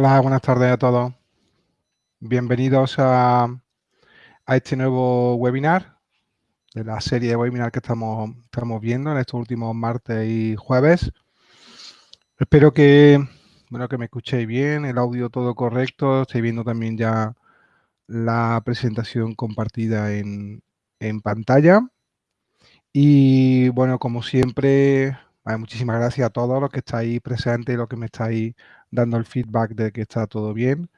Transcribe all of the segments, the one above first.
Hola, buenas tardes a todos. Bienvenidos a, este nuevo webinar de la serie de webinar que estamos, estamos viendo en estos últimos martes y jueves. Espero que, bueno, que me escuchéis bien, el audio todo correcto. Estoy viendo también ya la presentación compartida en, en pantalla. Y bueno, como siempre, muchísimas gracias a todos los que estáis presentes y los que me estáis dando el feedback de que está todo bien.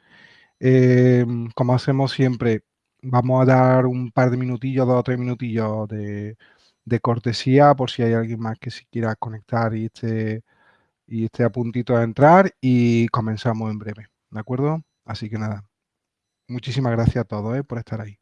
Em, como hacemos siempre, vamos a dar un par de minutillos, dos o tres minutillos de, cortesía por si hay alguien más que se quiera conectar y esté, y esté a puntito de entrar y comenzamos en breve, ¿de acuerdo? Así que nada, muchísimas gracias a todos eh, por estar ahí.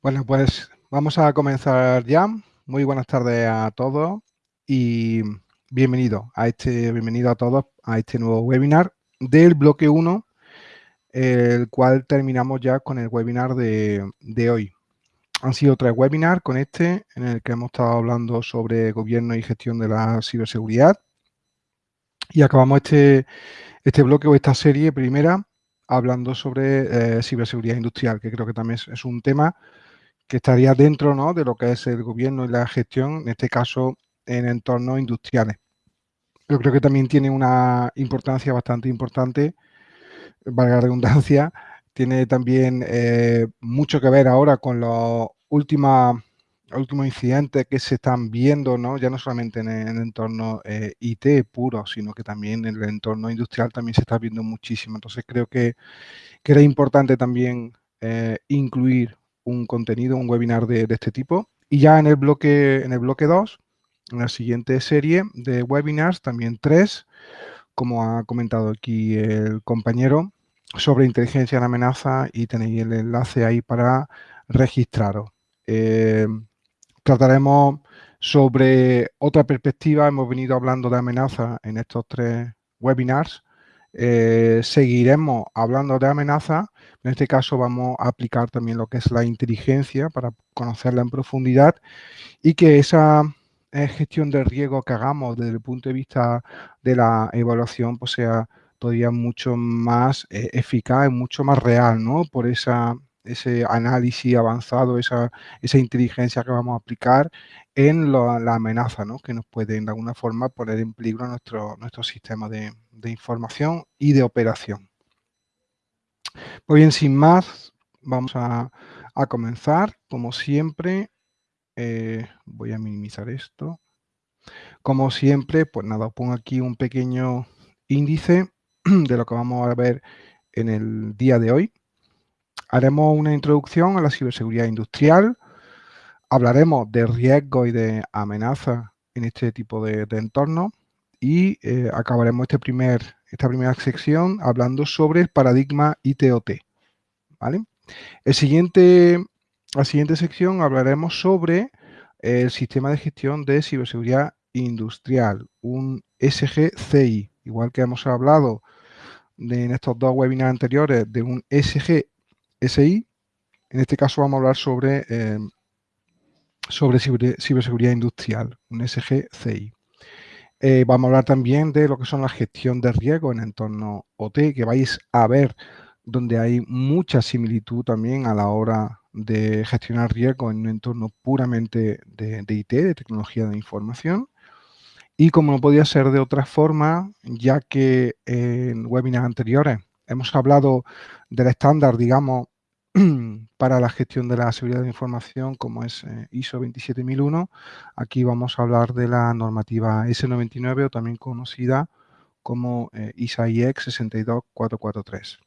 Bueno, pues vamos a comenzar ya. Muy buenas tardes a todos y bienvenido a este, bienvenido a todos a este nuevo webinar del bloque 1, el cual terminamos ya con el webinar de, de hoy. Han sido tres webinars con este, en el que hemos estado hablando sobre gobierno y gestión de la ciberseguridad. Y acabamos este, este bloque o esta serie primera hablando sobre eh, ciberseguridad industrial, que creo que también es un tema que estaría dentro ¿no? de lo que es el gobierno y la gestión, en este caso en entornos industriales. Yo creo que también tiene una importancia bastante importante, valga la redundancia, tiene también eh, mucho que ver ahora con los últimos, últimos incidentes que se están viendo, ¿no? ya no solamente en el, entorno eh, IT puro, sino que también en el entorno industrial también se está viendo muchísimo. Entonces creo que, que era importante también eh, incluir un contenido, un webinar de, este tipo. Y ya en el bloque en el bloque 2, en la siguiente serie de webinars, también tres, como ha comentado aquí el compañero, sobre inteligencia en amenaza y tenéis el enlace ahí para registraros. Eh, trataremos sobre otra perspectiva, hemos venido hablando de amenaza en estos tres webinars, eh, seguiremos hablando de amenazas. En este caso vamos a aplicar también lo que es la inteligencia para conocerla en profundidad y que esa eh, gestión de riesgo que hagamos desde el punto de vista de la evaluación pues sea todavía mucho más eh, eficaz y mucho más real, ¿no? Por esa, ese análisis avanzado, esa, esa inteligencia que vamos a aplicar en la amenaza, ¿no? Que nos puede de alguna forma poner en peligro nuestro, nuestro sistema de, de información y de operación. Pues bien, sin más, vamos a, comenzar. Como siempre, eh, voy a minimizar esto. Como siempre, pues nada, pongo aquí un pequeño índice de lo que vamos a ver en el día de hoy. Haremos una introducción a la ciberseguridad industrial, hablaremos de riesgos y de amenazas en este tipo de, entornos y eh, acabaremos este primer, esta primera sección hablando sobre el paradigma ITOT. ¿vale? El siguiente, la siguiente sección hablaremos sobre el sistema de gestión de ciberseguridad industrial, un SGCI, igual que hemos hablado en estos dos webinars anteriores de un SGSI, en este caso vamos a hablar sobre, eh, sobre ciberseguridad industrial, un SGCI. Eh, vamos a hablar también de lo que son la gestión de riesgo en entorno OT, que vais a ver donde hay mucha similitud también a la hora de gestionar riesgo en un entorno puramente de, de IT, de tecnología de información. Y como no podía ser de otra forma, ya que en webinars anteriores hemos hablado del estándar, digamos, para la gestión de la seguridad de información, como es eh, ISO 27001, aquí vamos a hablar de la normativa S99 o también conocida como eh, ISAIEX 62443.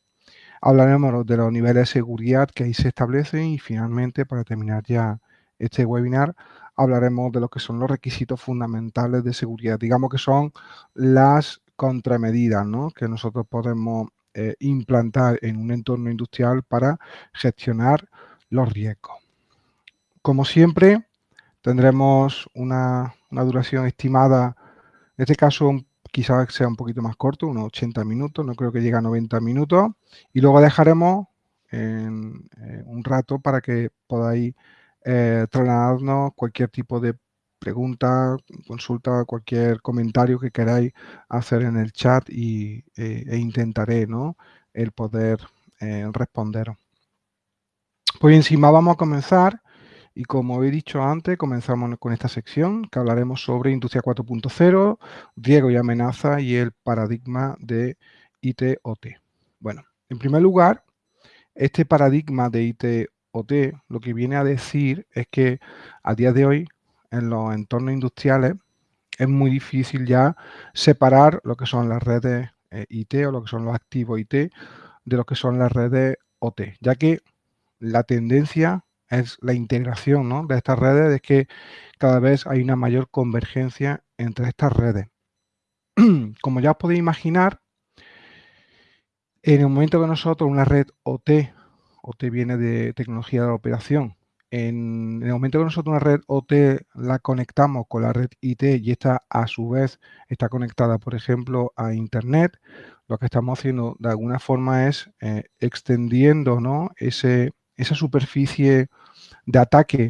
Hablaremos de los niveles de seguridad que ahí se establecen y finalmente, para terminar ya este webinar, hablaremos de lo que son los requisitos fundamentales de seguridad. Digamos que son las contramedidas que nosotros podemos eh, implantar en un entorno industrial para gestionar los riesgos. Como siempre, tendremos una, duración estimada, en este caso quizás sea un poquito más corto, unos 80 minutos, no creo que llegue a 90 minutos, y luego dejaremos eh, un rato para que podáis eh, trasladarnos cualquier tipo de pregunta, consulta, cualquier comentario que queráis hacer en el chat y, eh, e intentaré ¿no? el poder eh, responder. Pues encima vamos a comenzar y como he dicho antes, comenzamos con esta sección que hablaremos sobre Industria 4.0, riesgo y amenaza y el paradigma de IT-OT. Bueno, en primer lugar, este paradigma de IT OT lo que viene a decir es que a día de hoy en los entornos industriales es muy difícil ya separar lo que son las redes eh, IT o lo que son los activos IT de lo que son las redes OT, ya que la tendencia es la integración de estas redes, es que cada vez hay una mayor convergencia entre estas redes. Como ya os podéis imaginar, en el momento que nosotros una red OT OT viene de tecnología de la operación. En, el momento que nosotros una red OT la conectamos con la red IT y esta a su vez está conectada, por ejemplo, a Internet, lo que estamos haciendo de alguna forma es eh, extendiendo ¿no? Ese, esa superficie de ataque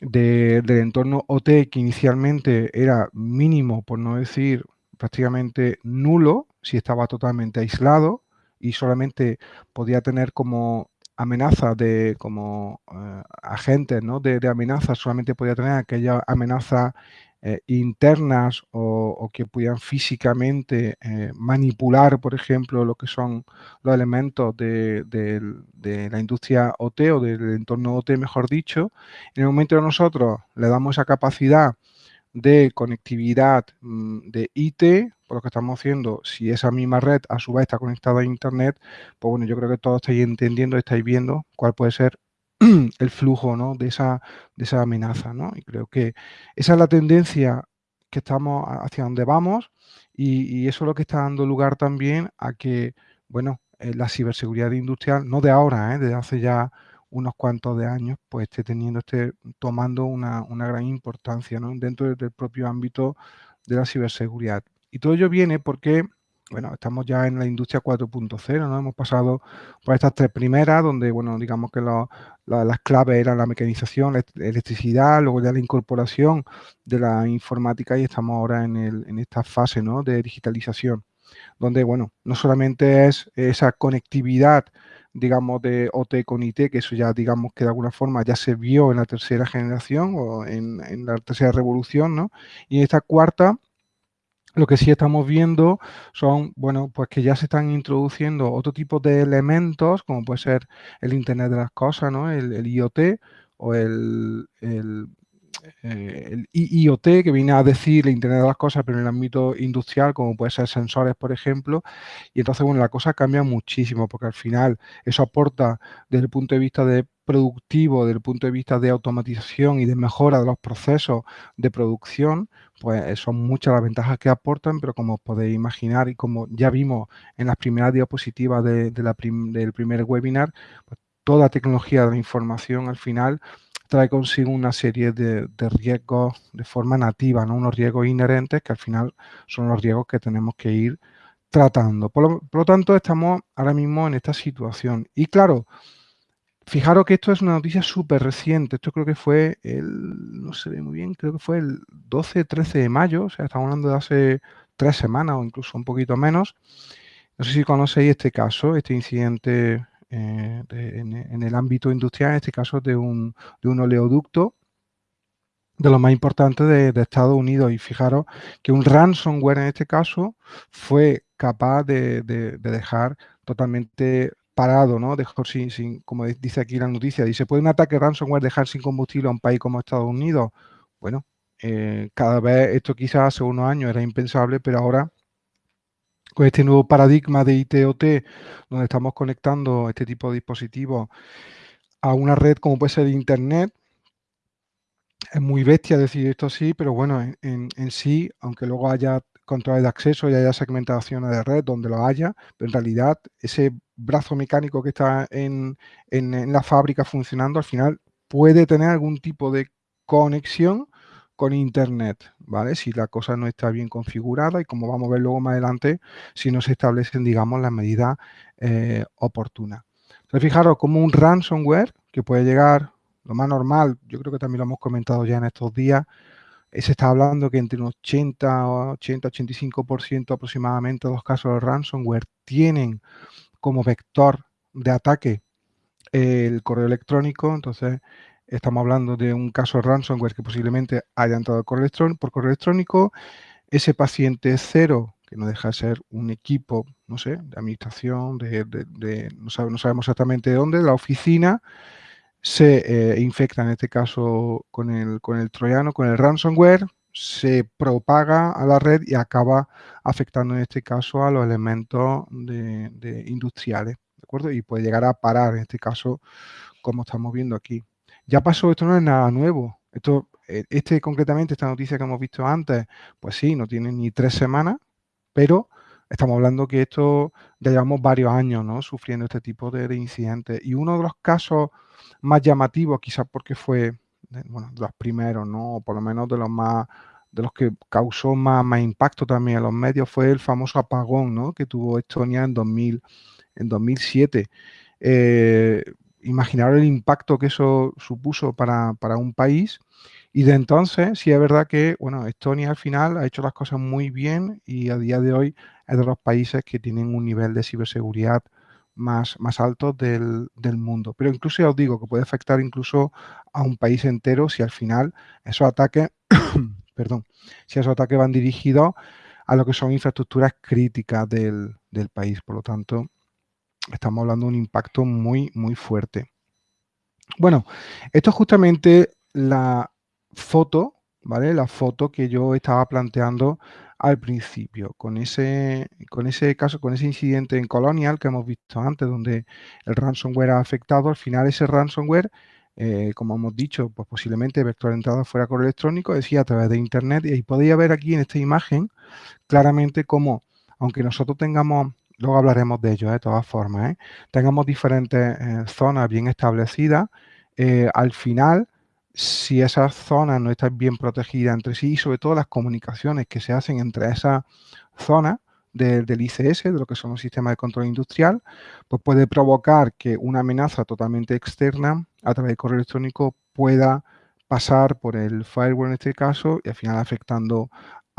del entorno OT que inicialmente era mínimo, por no decir prácticamente nulo, si estaba totalmente aislado y solamente podía tener como amenazas de como eh, agentes ¿no? de, amenazas solamente podía tener aquellas amenazas eh, internas o, que pudieran físicamente eh, manipular, por ejemplo, lo que son los elementos de, de, la industria OT o del entorno OT, mejor dicho. En el momento que nosotros le damos esa capacidad de conectividad mm, de IT, por lo que estamos haciendo, si esa misma red a su vez está conectada a Internet, pues bueno, yo creo que todos estáis entendiendo, estáis viendo cuál puede ser el flujo ¿no? de, esa, de esa amenaza. ¿no? Y creo que esa es la tendencia que estamos hacia donde vamos y, eso es lo que está dando lugar también a que, bueno, eh, la ciberseguridad industrial, no de ahora, ¿eh? desde hace ya unos cuantos de años, pues esté teniendo, esté tomando una, gran importancia dentro del propio ámbito de la ciberseguridad. Y todo ello viene porque, bueno, estamos ya en la industria 4.0, ¿no? Hemos pasado por estas tres primeras, donde, bueno, digamos que las claves eran la mecanización, la electricidad, luego ya la incorporación de la informática y estamos ahora en, en esta fase, ¿no? De digitalización, donde, bueno, no solamente es esa conectividad digamos, de OT con IT, que eso ya, digamos, que de alguna forma ya se vio en la tercera generación o en, la tercera revolución, ¿no? Y en esta cuarta, lo que sí estamos viendo son, bueno, pues que ya se están introduciendo otro tipo de elementos, como puede ser el Internet de las Cosas, ¿no? El, IoT o el, eh, el IoT, que viene a decir el Internet de las Cosas, pero en el ámbito industrial, como puede ser sensores, por ejemplo. Y entonces, bueno, la cosa cambia muchísimo, porque al final eso aporta desde el punto de vista de productivo, desde el punto de vista de automatización y de mejora de los procesos de producción, pues son muchas las ventajas que aportan, pero como podéis imaginar y como ya vimos en las primeras diapositivas del primer webinar, pues toda tecnología de la información al final trae consigo una serie de, riesgos de forma nativa, ¿no? unos riesgos inherentes que al final son los riesgos que tenemos que ir tratando. Por lo, tanto, estamos ahora mismo en esta situación. Y claro, fijaros que esto es una noticia súper reciente. Esto creo que fue el, no se ve muy bien, creo que fue el 12-13 de mayo, o sea, estamos hablando de hace tres semanas o incluso un poquito menos. No sé si conocéis este caso, este incidente eh, en, el ámbito industrial, en este caso de un, de un oleoducto de los más importantes de, Estados Unidos. Y fijaros que un ransomware en este caso fue capaz de, dejar totalmente parado, ¿no? Dejar sin, sin, como dice aquí la noticia, dice, ¿puede un ataque ransomware dejar sin combustible a un país como Estados Unidos? Bueno, eh, cada vez esto quizás hace unos años era impensable, pero ahora con este nuevo paradigma de ITOT, donde estamos conectando este tipo de dispositivos a una red como puede ser Internet, es muy bestia decir esto así, pero bueno, en, sí, aunque luego haya controles de acceso y haya segmentaciones de red donde lo haya, pero en realidad ese brazo mecánico que está en, en la fábrica funcionando al final puede tener algún tipo de conexión con Internet, ¿vale? Si la cosa no está bien configurada y como vamos a ver luego más adelante, si no se establecen, digamos, las medidas eh, oportunas. Entonces, fijaros, como un ransomware que puede llegar, lo más normal, yo creo que también lo hemos comentado ya en estos días, eh, se está hablando que entre un 80, 80, 85% aproximadamente de los casos de ransomware tienen como vector de ataque el correo electrónico, entonces Estamos hablando de un caso de ransomware que posiblemente haya entrado por correo electrónico. Ese paciente cero, que no deja de ser un equipo, no sé, de administración, de, no, sabemos exactamente de dónde, la oficina, se eh, infecta en este caso con el, con el troyano, con el ransomware, se propaga a la red y acaba afectando en este caso a los elementos de, industriales, ¿de acuerdo? Y puede llegar a parar en este caso, como estamos viendo aquí. Ya pasó, esto no es nada nuevo. Esto, eh, este concretamente, esta noticia que hemos visto antes, pues sí, no tiene ni tres semanas, pero estamos hablando que esto ya llevamos varios años ¿no? sufriendo este tipo de, incidentes. Y uno de los casos más llamativos, quizás porque fue bueno, de los primeros, ¿no? o por lo menos de los más de los que causó más, impacto también en los medios, fue el famoso apagón ¿no? que tuvo Estonia en, 2000, en 2007. Eh, imaginar el impacto que eso supuso para, un país. Y de entonces, sí es verdad que, bueno, Estonia al final ha hecho las cosas muy bien y a día de hoy es de los países que tienen un nivel de ciberseguridad más, más alto del, mundo. Pero incluso ya os digo que puede afectar incluso a un país entero si al final esos ataques, perdón, si esos ataques van dirigidos a lo que son infraestructuras críticas del, del país. Por lo tanto, estamos hablando de un impacto muy, muy fuerte. Bueno, esto es justamente la foto, ¿vale? La foto que yo estaba planteando al principio, con ese, con ese caso, con ese incidente en Colonial que hemos visto antes, donde el ransomware ha afectado, al final ese ransomware, eh, como hemos dicho, pues posiblemente vector de entrada fuera correo electrónico, decía a través de Internet, y podéis ver aquí en esta imagen claramente cómo, aunque nosotros tengamos luego hablaremos de ello de todas formas, ¿eh? tengamos diferentes eh, zonas bien establecidas, eh, al final, si esas zonas no están bien protegidas entre sí y sobre todo las comunicaciones que se hacen entre esas zonas del ICS, de lo que son los sistemas de control industrial, pues puede provocar que una amenaza totalmente externa a través del correo electrónico pueda pasar por el firewall en este caso y al final afectando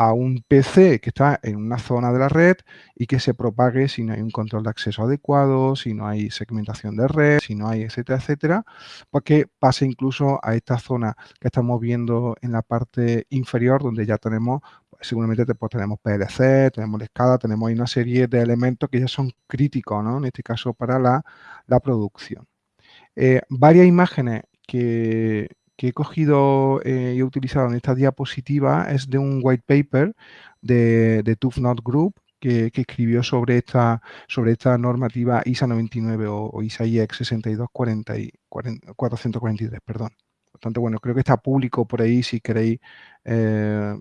a un PC que está en una zona de la red y que se propague si no hay un control de acceso adecuado, si no hay segmentación de red, si no hay etcétera, etcétera, pues que pase incluso a esta zona que estamos viendo en la parte inferior donde ya tenemos, pues, seguramente pues, tenemos PLC, tenemos la escala, tenemos ahí una serie de elementos que ya son críticos, ¿no? En este caso para la, producción. Eh, varias imágenes que, que he cogido eh, y he utilizado en esta diapositiva es de un white paper de, de Not Group que, escribió sobre esta, sobre esta normativa ISA 99 o, ISA IEX 62443, perdón. Por tanto, bueno, creo que está público por ahí si queréis eh,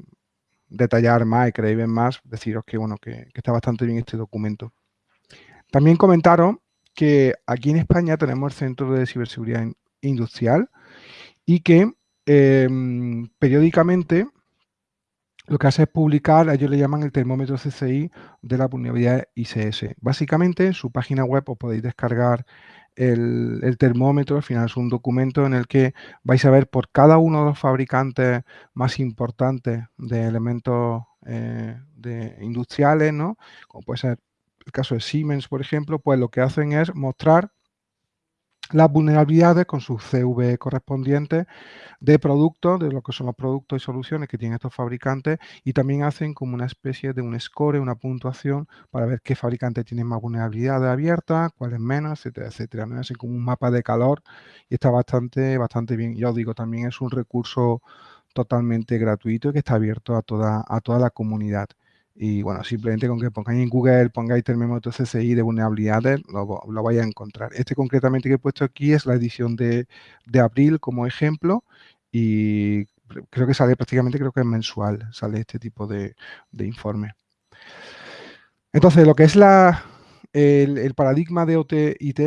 detallar más y queréis ver más, deciros que, bueno, que, está bastante bien este documento. También comentaron que aquí en España tenemos el Centro de Ciberseguridad Industrial y que em, periódicamente lo que hace es publicar, ellos le llaman el termómetro CCI de la vulnerabilidad ICS. Básicamente, en su página web os podéis descargar el, termómetro, al final es un documento en el que vais a ver por cada uno de los fabricantes más importantes de elementos eh, de industriales, ¿no? Como puede ser el caso de Siemens, por ejemplo, pues lo que hacen es mostrar las vulnerabilidades con sus CV correspondientes de productos, de lo que son los productos y soluciones que tienen estos fabricantes y también hacen como una especie de un score, una puntuación para ver qué fabricantes tienen más vulnerabilidades abiertas, cuáles menos, etcétera, etcétera. ¿no? Hacen como un mapa de calor y está bastante, bastante bien. Ya os digo, también es un recurso totalmente gratuito y que está abierto a toda, a toda la comunidad. Y bueno, simplemente con que pongáis en Google, pongáis termómetro CCI de vulnerabilidades, lo, lo vais a encontrar. Este concretamente que he puesto aquí es la edición de, abril como ejemplo y creo que sale prácticamente, creo que es mensual, sale este tipo de, informe. Entonces, lo que es la, el, paradigma de OT-IT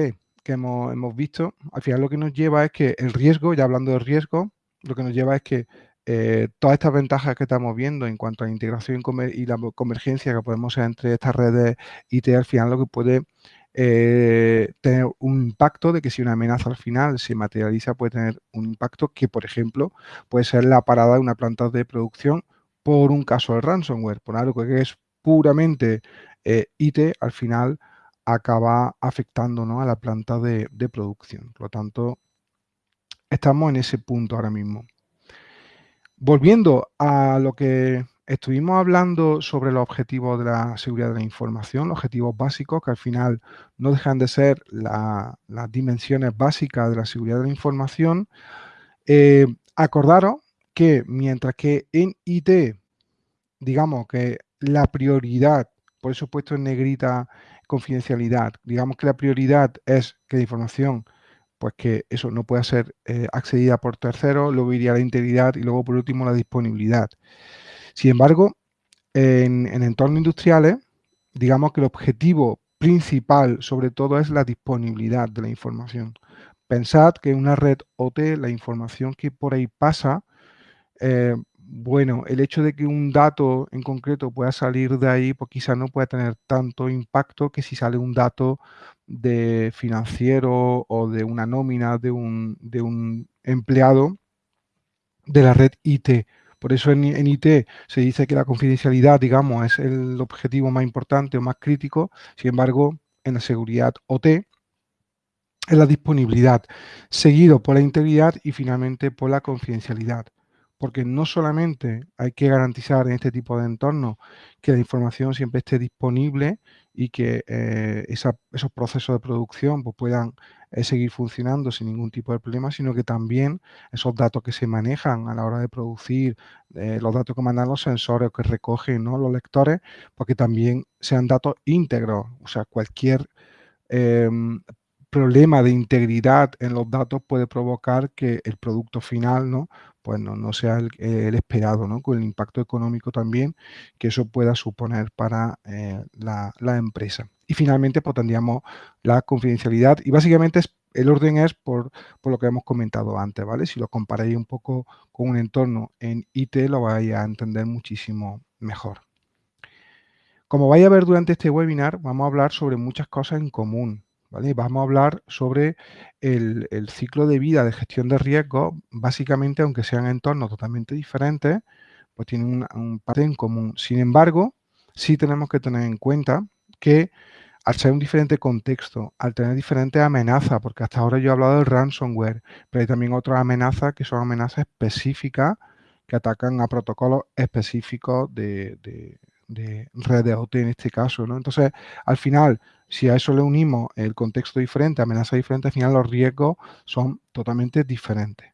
que hemos, hemos, visto, al final lo que nos lleva es que el riesgo, ya hablando de riesgo, lo que nos lleva es que eh, todas estas ventajas que estamos viendo en cuanto a la integración y la convergencia que podemos hacer entre estas redes IT, al final lo que puede eh, tener un impacto de que si una amenaza al final se materializa, puede tener un impacto que, por ejemplo, puede ser la parada de una planta de producción por un caso de ransomware, por algo que es puramente eh, IT, al final acaba afectando a la planta de producción. Por lo tanto, estamos en ese punto ahora mismo. Volviendo a lo que estuvimos hablando sobre los objetivos de la seguridad de la información, los objetivos básicos, que al final no dejan de ser las dimensiones básicas de la seguridad de la información, eh, acordaros que mientras que en IT, digamos que la prioridad, por eso he puesto en negrita confidencialidad, digamos que la prioridad es que la información pues que eso no pueda ser eh, accedida por terceros, luego iría la integridad y luego por último la disponibilidad. Sin embargo, en, entornos industriales, digamos que el objetivo principal sobre todo es la disponibilidad de la información. Pensad que en una red OT la información que por ahí pasa, eh, bueno, el hecho de que un dato en concreto pueda salir de ahí, pues quizás no pueda tener tanto impacto que si sale un dato de financiero o de una nómina de un, de un empleado de la red IT. Por eso en, IT se dice que la confidencialidad, digamos, es el objetivo más importante o más crítico. Sin embargo, en la seguridad OT es la disponibilidad, seguido por la integridad y finalmente por la confidencialidad porque no solamente hay que garantizar en este tipo de entornos que la información siempre esté disponible y que eh, esos procesos de producción pues, puedan eh, seguir funcionando sin ningún tipo de problema, sino que también esos datos que se manejan a la hora de producir, eh, los datos que mandan los sensores o que recogen los lectores, porque pues, también sean datos íntegros, o sea, cualquier em, problema de integridad en los datos puede provocar que el producto final ¿no? Pues no, sea el, esperado, ¿no? con el impacto económico también que eso pueda suponer para eh, la, empresa. Y finalmente pues, tendríamos la confidencialidad y básicamente el orden es por, lo que hemos comentado antes, ¿vale? Si lo comparáis un poco con un entorno en IT lo vais a entender muchísimo mejor. Como vais a ver durante este webinar, vamos a hablar sobre muchas cosas en común, Vamos a hablar sobre el, ciclo de vida de gestión de riesgo, básicamente, aunque sean entornos totalmente diferentes, pues tienen un, parte en común. Sin embargo, sí tenemos que tener en cuenta que al ser un diferente contexto, al tener diferentes amenazas, porque hasta ahora yo he hablado del ransomware, pero hay también otras amenazas que son amenazas específicas que atacan a protocolos específicos de, de redes OT en este caso, ¿no? Entonces, al final, si a eso le unimos el contexto diferente, amenaza diferente, al final los riesgos son totalmente diferentes.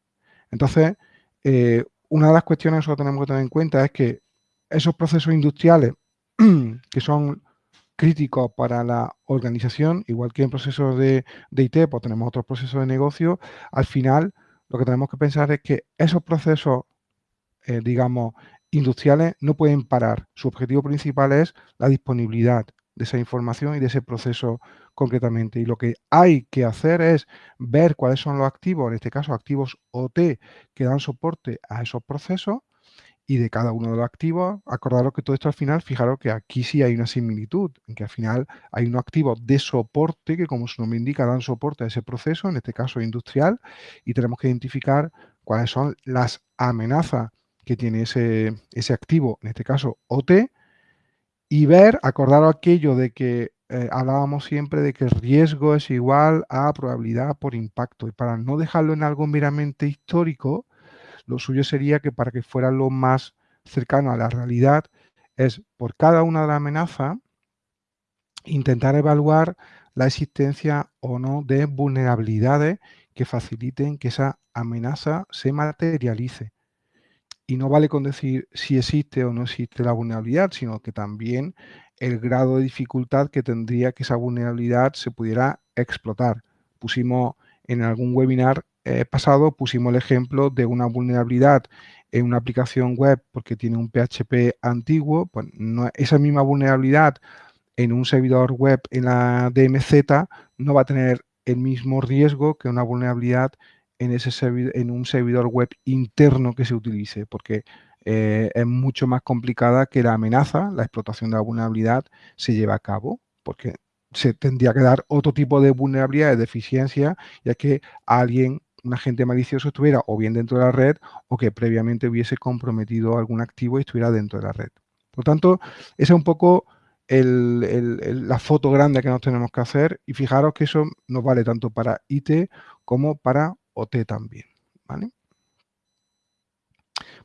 Entonces, eh, una de las cuestiones que tenemos que tener en cuenta es que esos procesos industriales que son críticos para la organización, igual que en procesos de, IT, pues tenemos otros procesos de negocio, al final lo que tenemos que pensar es que esos procesos, eh, digamos, industriales no pueden parar. Su objetivo principal es la disponibilidad de esa información y de ese proceso concretamente. Y lo que hay que hacer es ver cuáles son los activos, en este caso activos OT, que dan soporte a esos procesos y de cada uno de los activos, acordaros que todo esto al final, fijaros que aquí sí hay una similitud, en que al final hay unos activos de soporte que como su nombre indica dan soporte a ese proceso, en este caso industrial, y tenemos que identificar cuáles son las amenazas que tiene ese, ese activo, en este caso OT, y ver, acordaros aquello de que eh, hablábamos siempre de que el riesgo es igual a probabilidad por impacto, y para no dejarlo en algo meramente histórico, lo suyo sería que para que fuera lo más cercano a la realidad es por cada una de las amenazas intentar evaluar la existencia o no de vulnerabilidades que faciliten que esa amenaza se materialice. Y no vale con decir si existe o no existe la vulnerabilidad, sino que también el grado de dificultad que tendría que esa vulnerabilidad se pudiera explotar. Pusimos en algún webinar eh, pasado pusimos el ejemplo de una vulnerabilidad en una aplicación web porque tiene un PHP antiguo, pues esa misma vulnerabilidad en un servidor web en la DMZ no va a tener el mismo riesgo que una vulnerabilidad en, ese en un servidor web interno que se utilice, porque eh, es mucho más complicada que la amenaza, la explotación de la vulnerabilidad se lleva a cabo, porque se tendría que dar otro tipo de vulnerabilidad, de deficiencia, ya que alguien un agente malicioso estuviera o bien dentro de la red o que previamente hubiese comprometido algún activo y estuviera dentro de la red. Por tanto, esa es un poco la foto grande que nos tenemos que hacer y fijaros que eso nos vale tanto para IT como para OT también.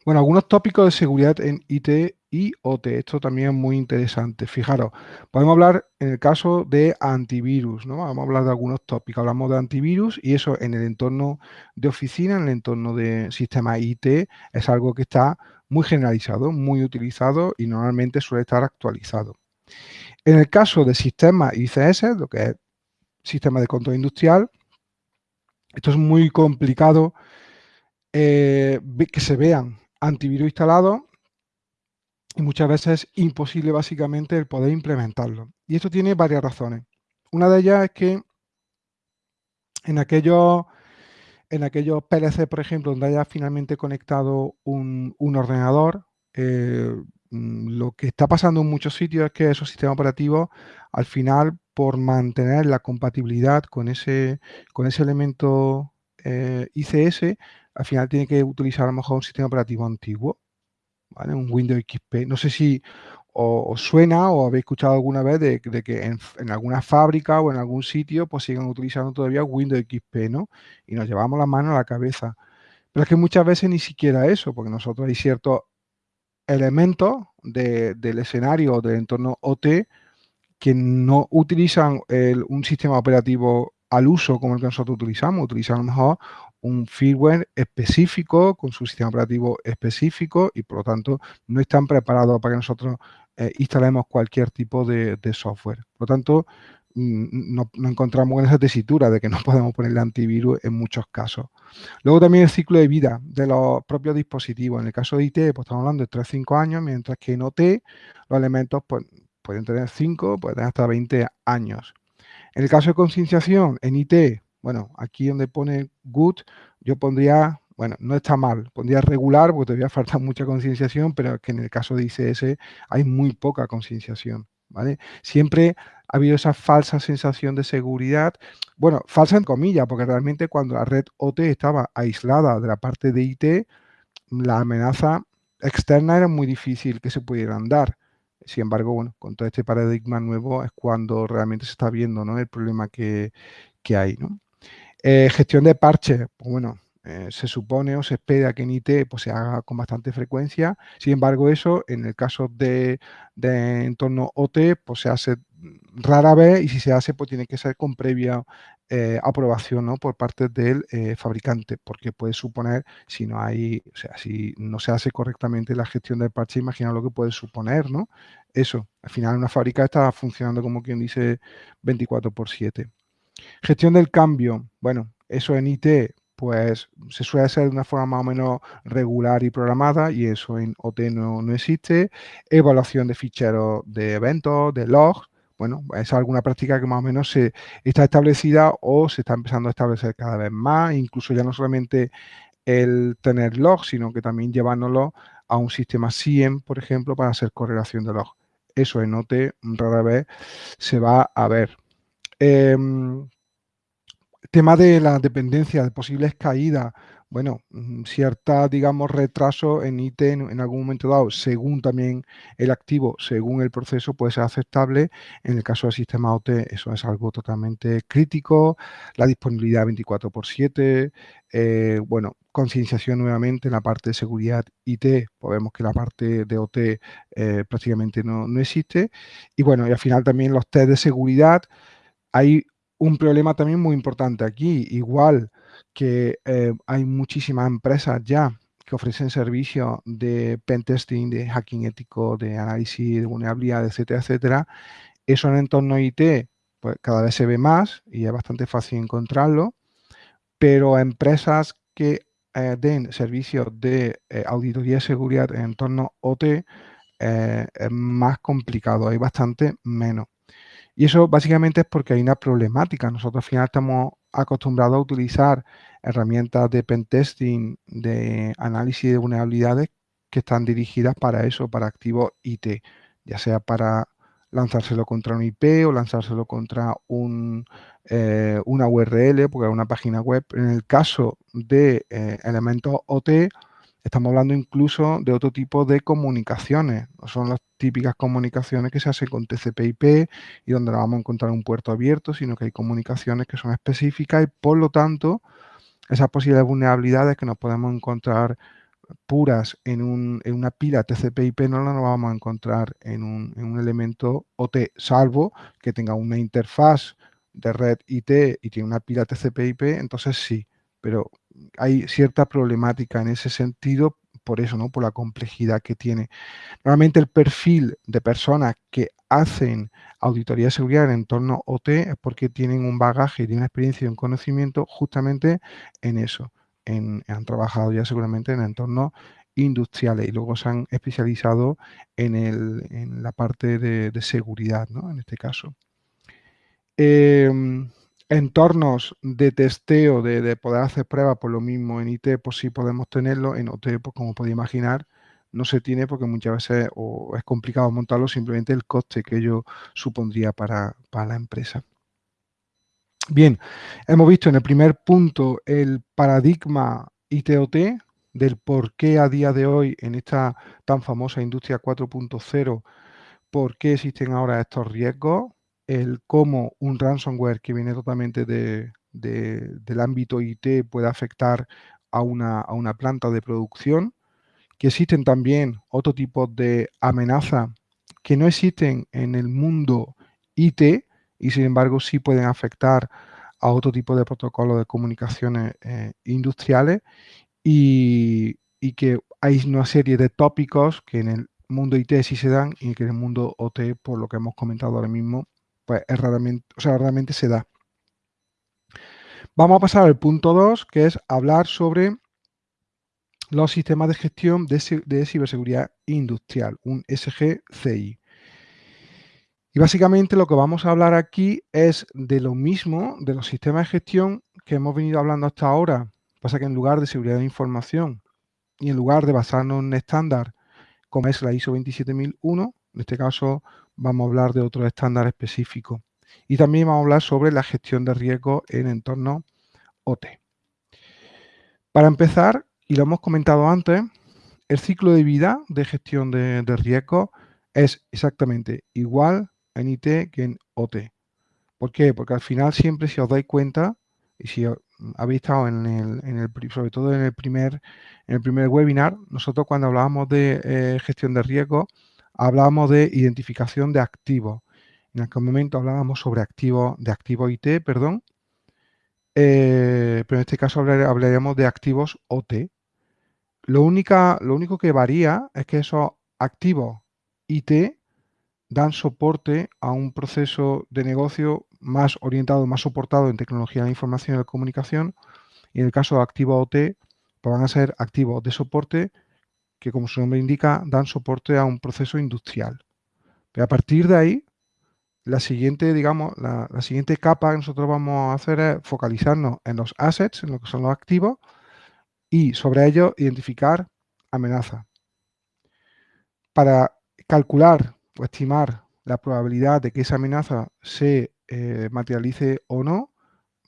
Bueno, algunos tópicos de seguridad en IT y OT. Esto también es muy interesante. Fijaros, podemos hablar en el caso de antivirus, ¿no? Vamos a hablar de algunos tópicos. Hablamos de antivirus y eso en el entorno de oficina, en el entorno de sistema IT, es algo que está muy generalizado, muy utilizado y normalmente suele estar actualizado. En el caso de sistemas ICS, lo que es sistema de control industrial, esto es muy complicado eh, que se vean antivirus instalados y muchas veces es imposible básicamente el poder implementarlo. Y esto tiene varias razones. Una de ellas es que en aquellos, en aquellos PLC, por ejemplo, donde haya finalmente conectado un, ordenador, eh, lo que está pasando en muchos sitios es que esos sistemas operativos, al final, por mantener la compatibilidad con ese, con ese elemento eh, ICS, al final tiene que utilizar a lo mejor un sistema operativo antiguo. Un Windows XP. No sé si os, suena o habéis escuchado alguna vez de, que en, alguna fábrica o en algún sitio pues sigan utilizando todavía Windows XP, ¿no? Y nos llevamos la mano a la cabeza. Pero es que muchas veces ni siquiera eso, porque nosotros hay ciertos elementos del escenario del entorno OT que no utilizan un sistema operativo al uso como el que nosotros utilizamos, utilizan a lo mejor un firmware específico, con su sistema operativo específico y por lo tanto no están preparados para que nosotros eh, instalemos cualquier tipo de, software. Por lo tanto, no encontramos en esa tesitura de que no podemos ponerle antivirus en muchos casos. Luego también el ciclo de vida de los propios dispositivos. En el caso de IT, pues estamos hablando de 3-5 años, mientras que en OT los elementos pues, pueden tener 5, pueden tener hasta 20 años. En el caso de concienciación, en IT, bueno, aquí donde pone good, yo pondría, bueno, no está mal, pondría regular porque todavía falta mucha concienciación, pero que en el caso de ICS hay muy poca concienciación, ¿vale? Siempre ha habido esa falsa sensación de seguridad, bueno, falsa en comillas, porque realmente cuando la red OT estaba aislada de la parte de IT, la amenaza externa era muy difícil que se pudieran dar. Sin embargo, bueno, con todo este paradigma nuevo es cuando realmente se está viendo ¿no? el problema que, que hay. Eh, gestión de parches, pues bueno, eh, se supone o se espera que en IT pues, se haga con bastante frecuencia. Sin embargo, eso en el caso de, entorno OT, pues se hace rara vez y si se hace, pues tiene que ser con previo eh, aprobación ¿no? por parte del eh, fabricante, porque puede suponer, si no hay, o sea, si no se hace correctamente la gestión del parche, imagina lo que puede suponer, ¿no? Eso, al final una fábrica está funcionando como quien dice 24 por 7. Gestión del cambio, bueno, eso en IT, pues se suele hacer de una forma más o menos regular y programada y eso en OT no, no existe. Evaluación de ficheros de eventos, de logs, bueno, es alguna práctica que más o menos se está establecida o se está empezando a establecer cada vez más, incluso ya no solamente el tener log, sino que también llevándolo a un sistema SIEM, por ejemplo, para hacer correlación de log. Eso en OT rara vez se va a ver. Em, tema de la dependencia, de posibles caídas bueno, mm, cierta, digamos, retraso en IT en, algún momento dado, según también el activo, según el proceso, puede ser aceptable. En el caso del sistema OT, eso es algo totalmente crítico. La disponibilidad 24 por 7, eh, bueno, concienciación nuevamente en la parte de seguridad IT, pues vemos que la parte de OT eh, prácticamente no, no existe. Y bueno, y al final también los test de seguridad, hay un problema también muy importante aquí, igual que eh, hay muchísimas empresas ya que ofrecen servicios de pentesting, de hacking ético, de análisis de vulnerabilidad, etcétera, etcétera. Eso en entorno IT pues cada vez se ve más y es bastante fácil encontrarlo, pero empresas que eh, den servicios de eh, auditoría de seguridad en entorno OT es más complicado, hay bastante menos. Y eso básicamente es porque hay una problemática. Nosotros al final estamos acostumbrados a utilizar herramientas de pentesting, de análisis de vulnerabilidades que están dirigidas para eso, para activos IT, ya sea para lanzárselo contra un IP o lanzárselo contra un, eh, una URL, porque es una página web. En el caso de eh, elementos OT, Estamos hablando incluso de otro tipo de comunicaciones. No son las típicas comunicaciones que se hacen con TCP/IP y donde no vamos a encontrar un puerto abierto, sino que hay comunicaciones que son específicas y por lo tanto esas posibles vulnerabilidades que nos podemos encontrar puras en, una pila TCP/IP no las vamos a encontrar en un, en un elemento OT, salvo que tenga una interfaz de red IT y tiene una pila TCP/IP, entonces sí, pero hay cierta problemática en ese sentido por eso, ¿no? Por la complejidad que tiene. Normalmente el perfil de personas que hacen auditoría de seguridad en entorno OT es porque tienen un bagaje y una experiencia y un conocimiento justamente en eso. han trabajado ya seguramente en entornos industriales y luego se han especializado en, la parte de, seguridad, ¿no? En este caso. Em, entornos de testeo, de, poder hacer pruebas por lo mismo en IT, pues sí podemos tenerlo, en OT, pues como podéis imaginar, no se tiene porque muchas veces es complicado montarlo, simplemente el coste que ello supondría para, la empresa. Bien, hemos visto en el primer punto el paradigma ITOT, del por qué a día de hoy en esta tan famosa industria 4.0, por qué existen ahora estos riesgos, el cómo un ransomware que viene totalmente del ámbito IT puede afectar a una, a una planta de producción, que existen también otro tipo de amenazas que no existen en el mundo IT y sin embargo sí pueden afectar a otro tipo de protocolos de comunicaciones eh, industriales y, y, que hay una serie de tópicos que en el mundo IT sí se dan y que en el mundo OT, por lo que hemos comentado ahora mismo, pues es raramente, o sea, realmente se da. Vamos a pasar al punto 2, que es hablar sobre los sistemas de gestión de, ciberseguridad industrial, un SGCI. Y básicamente lo que vamos a hablar aquí es de lo mismo, de los sistemas de gestión que hemos venido hablando hasta ahora. Pasa que en lugar de seguridad de información y en lugar de basarnos en un estándar como es la ISO 27001, en este caso vamos a hablar de otro estándar específico. Y también vamos a hablar sobre la gestión de riesgo en entorno OT. Para empezar, y lo hemos comentado antes, el ciclo de vida de gestión de, riesgo es exactamente igual en IT que en OT. ¿Por qué? Porque al final siempre si os dais cuenta, y si habéis estado en el, sobre todo en el primer, en el primer webinar, nosotros cuando hablábamos de eh, gestión de riesgo, hablábamos de identificación de activos. En aquel momento hablábamos sobre activos, de activo IT, perdón, eh, pero en este caso hablaríamos de activos OT. Lo, única, lo único que varía es que esos activos IT dan soporte a un proceso de negocio más orientado, más soportado en tecnología de la información y la comunicación. Y en el caso de activos OT, pues van a ser activos de soporte que, como su nombre indica, dan soporte a un proceso industrial. Pero a partir de ahí, la siguiente, digamos, la, siguiente capa que nosotros vamos a hacer es focalizarnos en los assets, en lo que son los activos, y sobre ellos identificar amenazas. Para calcular o estimar la probabilidad de que esa amenaza se eh, materialice o no,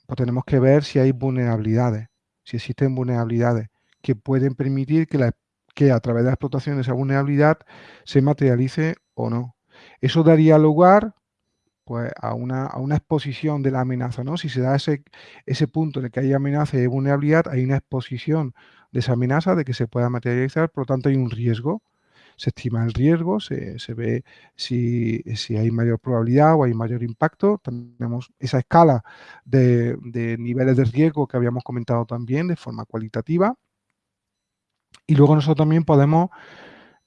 pues tenemos que ver si hay vulnerabilidades, si existen vulnerabilidades que pueden permitir que, que a través de la explotación de esa vulnerabilidad se materialice o no. Eso daría lugar pues, a, una, exposición de la amenaza, ¿no? Si se da ese, punto en el que hay amenaza y vulnerabilidad, hay una exposición de esa amenaza de que se pueda materializar, por lo tanto hay un riesgo. Se estima el riesgo, se, ve si, hay mayor probabilidad o hay mayor impacto. Tenemos esa escala de niveles de riesgo que habíamos comentado también de forma cualitativa. Y luego nosotros también podemos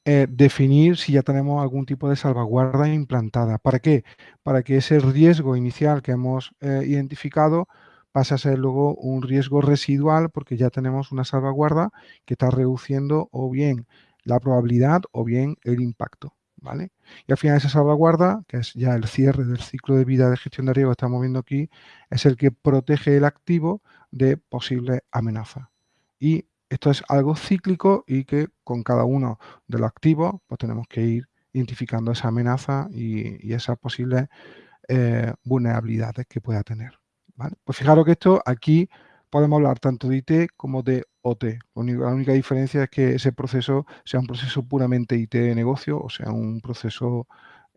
eh, definir si ya tenemos algún tipo de salvaguarda implantada. ¿Para qué? Para que ese riesgo inicial que hemos eh, identificado pase a ser luego un riesgo residual porque ya tenemos una salvaguarda que está reduciendo o bien la probabilidad o bien el impacto. ¿Vale? Y al final esa salvaguarda, que es ya el cierre del ciclo de vida de gestión de riesgo que estamos viendo aquí, es el que protege el activo de posibles amenazas. Y esto es algo cíclico y que con cada uno de los activos pues tenemos que ir identificando esa amenaza y, esas posibles eh, vulnerabilidades que pueda tener. Pues fijaros que esto aquí podemos hablar tanto de IT como de OT. La única, diferencia es que ese proceso sea un proceso puramente IT de negocio o sea un proceso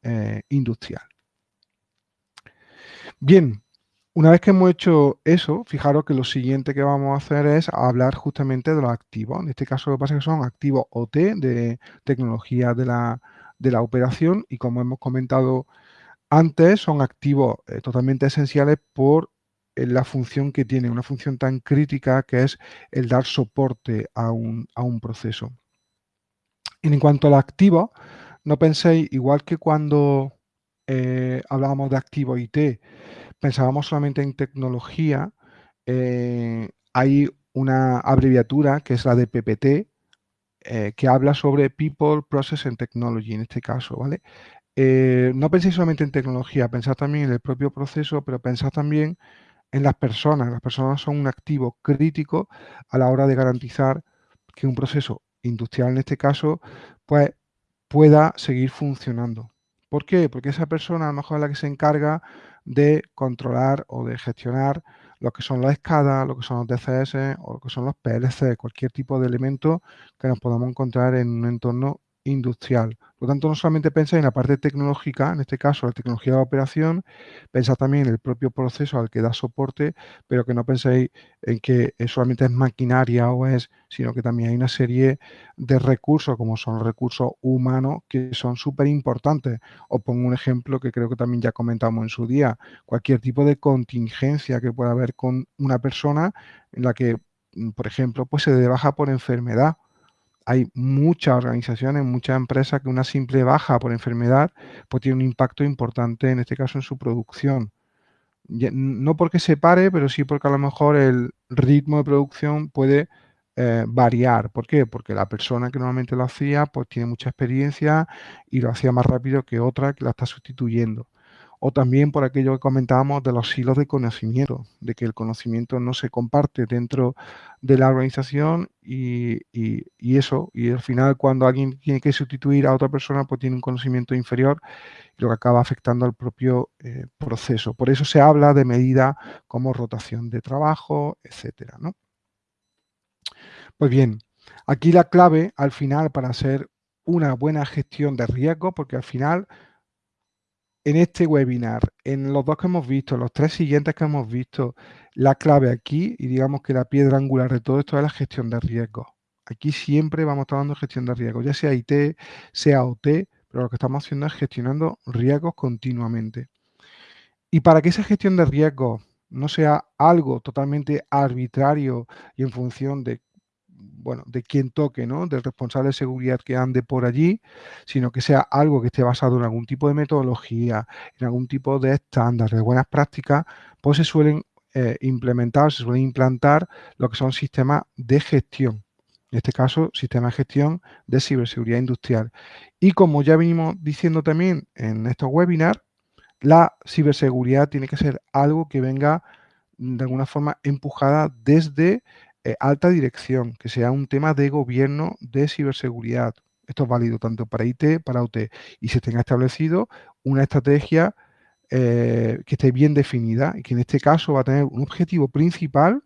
eh, industrial. Bien, una vez que hemos hecho eso, fijaros que lo siguiente que vamos a hacer es hablar justamente de los activos. En este caso lo que pasa es que son activos OT de tecnología de la, operación y como hemos comentado antes, son activos eh, totalmente esenciales por eh, la función que tiene, una función tan crítica que es el dar soporte a un, proceso. en cuanto al activo, no penséis, igual que cuando eh, hablábamos de activo IT, pensábamos solamente en tecnología, eh, hay una abreviatura que es la de PPT, eh, que habla sobre People, Process and Technology en este caso, ¿vale? Eh, no penséis solamente en tecnología, pensad también en el propio proceso, pero pensad también en las personas. Las personas son un activo crítico a la hora de garantizar que un proceso industrial en este caso, pues pueda seguir funcionando. ¿Por qué? Porque esa persona a lo mejor es la que se encarga de controlar o de gestionar lo que son las escadas, lo que son los DCS o lo que son los PLC, cualquier tipo de elemento que nos podamos encontrar en un entorno industrial. Por lo tanto, no solamente pensáis en la parte tecnológica, en este caso la tecnología de operación, pensad también en el propio proceso al que da soporte, pero que no penséis en que solamente es maquinaria o es, sino que también hay una serie de recursos, como son recursos humanos, que son súper importantes. Os pongo un ejemplo que creo que también ya comentamos en su día. Cualquier tipo de contingencia que pueda haber con una persona en la que, por ejemplo, pues se de baja por enfermedad hay muchas organizaciones, muchas empresas que una simple baja por enfermedad pues tiene un impacto importante, en este caso en su producción. No porque se pare, pero sí porque a lo mejor el ritmo de producción puede eh, variar. ¿Por qué? Porque la persona que normalmente lo hacía pues tiene mucha experiencia y lo hacía más rápido que otra que la está sustituyendo o también por aquello que comentábamos de los hilos de conocimiento, de que el conocimiento no se comparte dentro de la organización y, eso, y al final cuando alguien tiene que sustituir a otra persona, pues tiene un conocimiento inferior, lo que acaba afectando al propio eh, proceso. Por eso se habla de medidas como rotación de trabajo, etcétera. Pues bien, aquí la clave al final para hacer una buena gestión de riesgo, porque al final en este webinar, en los dos que hemos visto, los tres siguientes que hemos visto, la clave aquí y digamos que la piedra angular de todo esto es la gestión de riesgos. Aquí siempre vamos a estar gestión de riesgos, ya sea IT, sea OT, pero lo que estamos haciendo es gestionando riesgos continuamente. Y para que esa gestión de riesgos no sea algo totalmente arbitrario y en función de bueno, de quien toque, ¿no? Del responsable de seguridad que ande por allí, sino que sea algo que esté basado en algún tipo de metodología, en algún tipo de estándares, de buenas prácticas, pues se suelen eh, implementar, se suelen implantar lo que son sistemas de gestión. En este caso, sistemas de gestión de ciberseguridad industrial. Y como ya venimos diciendo también en estos webinars, la ciberseguridad tiene que ser algo que venga de alguna forma empujada desde eh, alta dirección, que sea un tema de gobierno de ciberseguridad. Esto es válido tanto para IT, para OT, y se tenga establecido una estrategia eh, que esté bien definida y que en este caso va a tener un objetivo principal,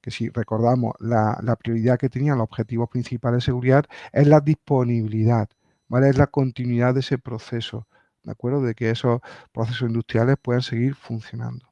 que si recordamos la, prioridad que tenían los objetivos principales de seguridad, es la disponibilidad, ¿vale? Es la continuidad de ese proceso, ¿de acuerdo? De que esos procesos industriales puedan seguir funcionando.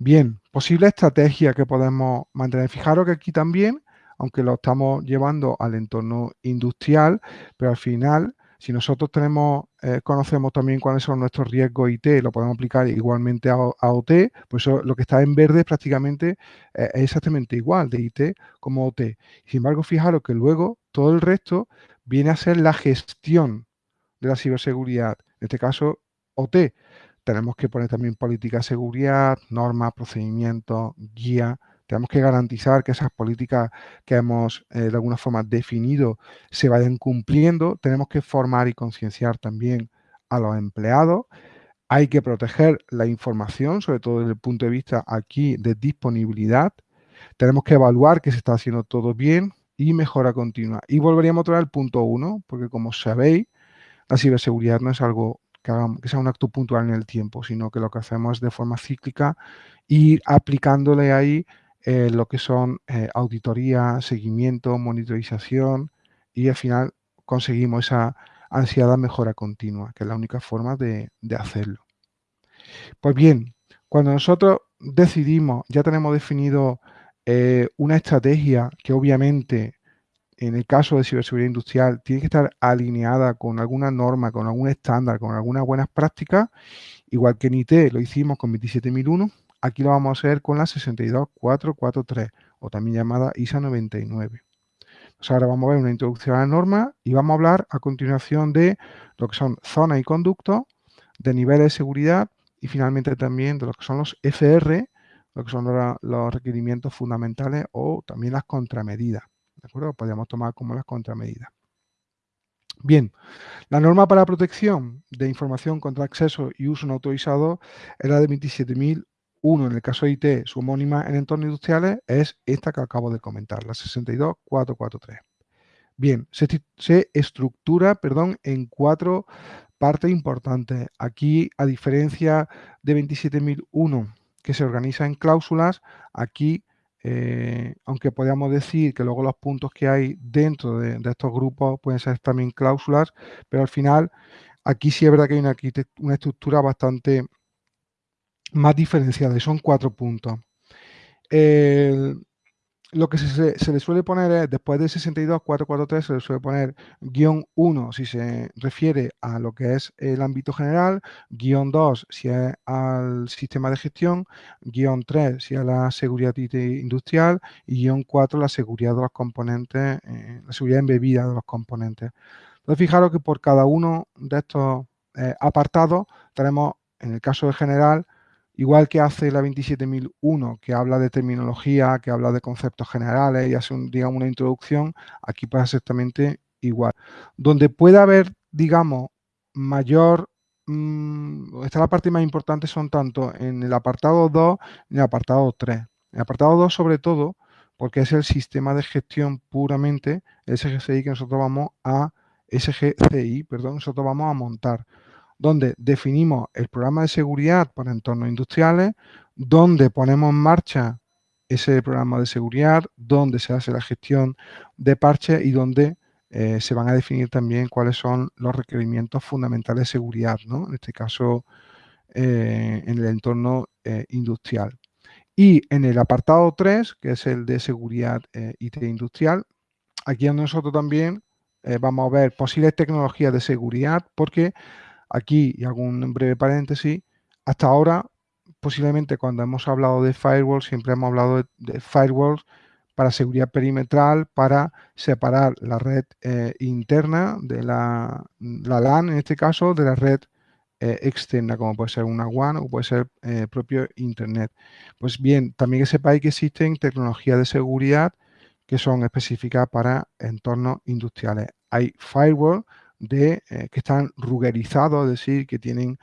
Bien, posible estrategia que podemos mantener. Fijaros que aquí también, aunque lo estamos llevando al entorno industrial, pero al final, si nosotros tenemos, eh, conocemos también cuáles son nuestros riesgos IT, lo podemos aplicar igualmente a, OT, pues lo que está en verde prácticamente eh, es exactamente igual de IT como OT. Sin embargo, fijaros que luego todo el resto viene a ser la gestión de la ciberseguridad, en este caso OT tenemos que poner también política de seguridad, normas, procedimientos, guía. Tenemos que garantizar que esas políticas que hemos eh, de alguna forma definido se vayan cumpliendo. Tenemos que formar y concienciar también a los empleados. Hay que proteger la información, sobre todo desde el punto de vista aquí de disponibilidad. Tenemos que evaluar que se está haciendo todo bien y mejora continua. Y volveríamos a traer el punto uno, porque como sabéis, la ciberseguridad no es algo que, sea un acto puntual en el tiempo, sino que lo que hacemos es de forma cíclica ir aplicándole ahí eh, lo que son eh, auditoría, seguimiento, monitorización y al final conseguimos esa ansiada mejora continua, que es la única forma de, hacerlo. Pues bien, cuando nosotros decidimos, ya tenemos definido eh, una estrategia que obviamente en el caso de ciberseguridad industrial, tiene que estar alineada con alguna norma, con algún estándar, con algunas buenas prácticas, igual que en IT lo hicimos con 27001, aquí lo vamos a hacer con la 62443, o también llamada ISA 99. Pues ahora vamos a ver una introducción a la norma y vamos a hablar a continuación de lo que son zonas y conductos, de niveles de seguridad y finalmente también de lo que son los FR, lo que son los requerimientos fundamentales o también las contramedidas. ¿De acuerdo? Podríamos tomar como las contramedidas. Bien, la norma para protección de información contra acceso y uso no autorizado es la de 27001. En el caso de IT, su homónima en entornos industriales es esta que acabo de comentar, la 62443. Bien, se, se estructura perdón, en cuatro partes importantes. Aquí, a diferencia de 27001, que se organiza en cláusulas, aquí eh, aunque podríamos decir que luego los puntos que hay dentro de, estos grupos pueden ser también cláusulas, pero al final aquí sí es verdad que hay una, estructura bastante más diferenciada y son cuatro puntos. Lo que se, le suele poner es, después de 62443, se le suele poner guion 1 si se refiere a lo que es el ámbito general, guion 2 si es al sistema de gestión, guion 3 si es la seguridad industrial y guion 4 la seguridad de los componentes, eh, la seguridad embebida de los componentes. Entonces, fijaros que por cada uno de estos eh, apartados tenemos, en el caso de general, Igual que hace la 27001, que habla de terminología, que habla de conceptos generales y hace un, digamos, una introducción, aquí pasa exactamente igual. Donde puede haber, digamos, mayor, mmm, está la parte más importante son tanto en el apartado 2 y en el apartado 3. En el apartado 2 sobre todo, porque es el sistema de gestión puramente, SGCI que nosotros vamos a, SGCI, perdón, nosotros vamos a montar donde definimos el programa de seguridad para entornos industriales, donde ponemos en marcha ese programa de seguridad, donde se hace la gestión de parches y donde eh, se van a definir también cuáles son los requerimientos fundamentales de seguridad, ¿no? en este caso eh, en el entorno eh, industrial. Y en el apartado 3, que es el de seguridad IT industrial, aquí nosotros también vamos a ver posibles tecnologías de seguridad, porque Aquí, y hago un breve paréntesis, hasta ahora posiblemente cuando hemos hablado de firewall, siempre hemos hablado de, firewalls para seguridad perimetral, para separar la red eh, interna de la, la, LAN, en este caso, de la red eh, externa, como puede ser una WAN o puede ser eh, propio Internet. Pues bien, también que sepáis que existen tecnologías de seguridad que son específicas para entornos industriales. Hay firewall de, que están rugerizados, es decir, que tienen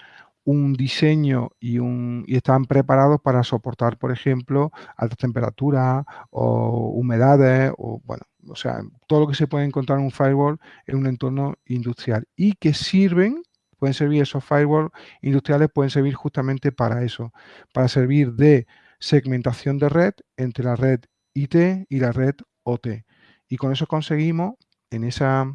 un diseño y, un, y están preparados para soportar, por ejemplo, altas temperaturas o humedades o, bueno, o sea, todo lo que se puede encontrar en un firewall en un entorno industrial y que sirven, pueden servir esos firewalls industriales, pueden servir justamente para eso, para servir de segmentación de red entre la red IT y la red OT. Y con eso conseguimos en esa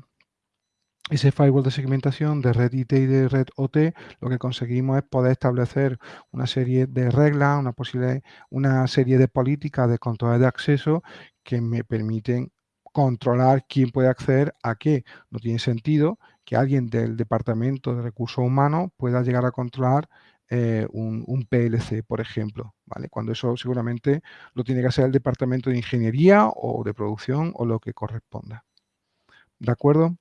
ese firewall de segmentación de red IT y de red OT, lo que conseguimos es poder establecer una serie de reglas, una, posible, una serie de políticas de control de acceso que me permiten controlar quién puede acceder a qué. No tiene sentido que alguien del Departamento de Recursos Humanos pueda llegar a controlar eh, un, un, PLC, por ejemplo, ¿vale? Cuando eso seguramente lo tiene que hacer el Departamento de Ingeniería o de Producción o lo que corresponda. ¿De acuerdo?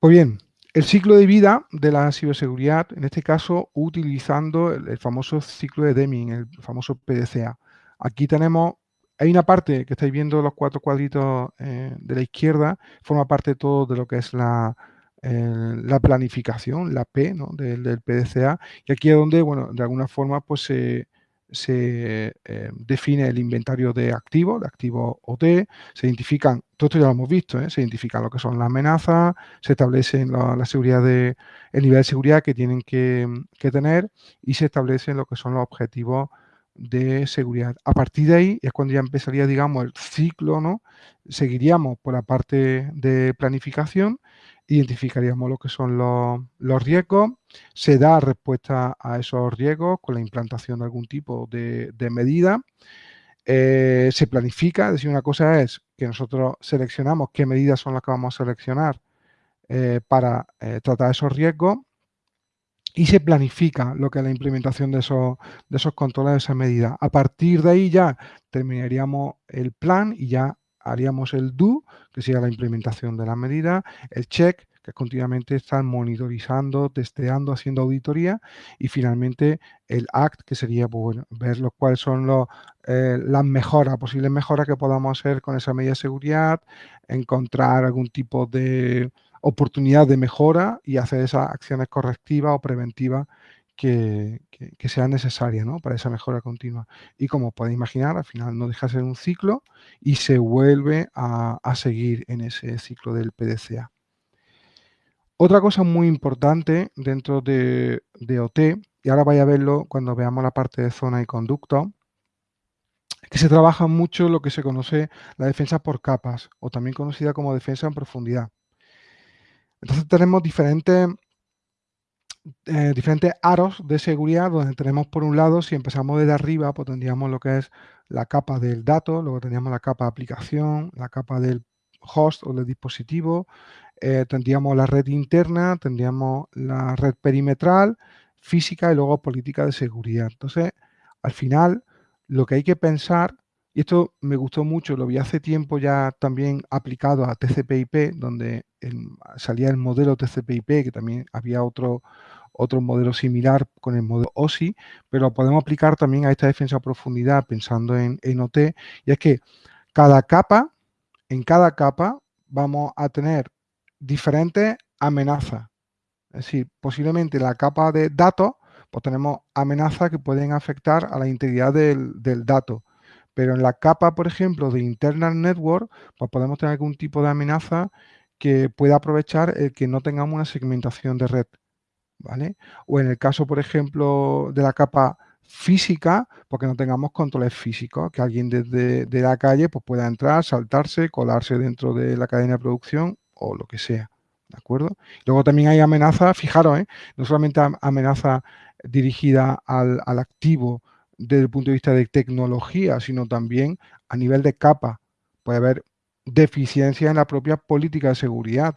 Pues bien, el ciclo de vida de la ciberseguridad, en este caso utilizando el, famoso ciclo de Deming, el famoso PDCA. Aquí tenemos, hay una parte que estáis viendo los cuatro cuadritos eh, de la izquierda, forma parte todo de lo que es la, la planificación, la P del, del, PDCA, y aquí es donde, bueno, de alguna forma, pues se se eh, define el inventario de activos, de activos OT, se identifican, todo esto ya lo hemos visto, ¿eh? se identifican lo que son las amenazas, se establecen la, seguridad de, el nivel de seguridad que tienen que, tener y se establecen lo que son los objetivos de seguridad. A partir de ahí es cuando ya empezaría, digamos, el ciclo, ¿no? Seguiríamos por la parte de planificación identificaríamos lo que son los, riesgos, se da respuesta a esos riesgos con la implantación de algún tipo de, medida, eh, se planifica, es decir, una cosa es que nosotros seleccionamos qué medidas son las que vamos a seleccionar eh, para eh, tratar esos riesgos y se planifica lo que es la implementación de esos, de esos controles, de esas medidas. A partir de ahí ya terminaríamos el plan y ya haríamos el do, que sería la implementación de la medida, el check, que continuamente están monitorizando, testeando, haciendo auditoría, y finalmente el act, que sería pues, bueno, ver los, cuáles son los, eh, las mejoras, posibles mejoras que podamos hacer con esa medida de seguridad, encontrar algún tipo de oportunidad de mejora y hacer esas acciones correctivas o preventivas que, sea necesaria para esa mejora continua. Y como podéis imaginar, al final no deja de ser un ciclo y se vuelve a, seguir en ese ciclo del PDCA. Otra cosa muy importante dentro de, OT, y ahora vaya a verlo cuando veamos la parte de zona y conducto, es que se trabaja mucho lo que se conoce la defensa por capas, o también conocida como defensa en profundidad. Entonces tenemos diferentes eh, diferentes aros de seguridad donde tenemos por un lado, si empezamos desde arriba, pues tendríamos lo que es la capa del dato, luego tendríamos la capa de aplicación, la capa del host o del dispositivo, eh, tendríamos la red interna, tendríamos la red perimetral, física y luego política de seguridad. Entonces, al final, lo que hay que pensar, y esto me gustó mucho, lo vi hace tiempo ya también aplicado a TCP/IP, donde salía el modelo TCP/IP, que también había otro, otro modelo similar con el modelo OSI, pero lo podemos aplicar también a esta defensa a profundidad pensando en, en OT, y es que cada capa, en cada capa vamos a tener diferentes amenazas. Es decir, posiblemente la capa de datos, pues tenemos amenazas que pueden afectar a la integridad del, del dato. Pero en la capa, por ejemplo, de internal network, pues podemos tener algún tipo de amenaza que pueda aprovechar el que no tengamos una segmentación de red. ¿vale? O en el caso, por ejemplo, de la capa física, porque no tengamos controles físicos, que alguien desde de la calle pues, pueda entrar, saltarse, colarse dentro de la cadena de producción o lo que sea. ¿De acuerdo? Luego también hay amenazas, fijaros, ¿eh? no solamente amenaza dirigida al, al, activo desde el punto de vista de tecnología, sino también a nivel de capa. Puede haber deficiencias en la propia política de seguridad,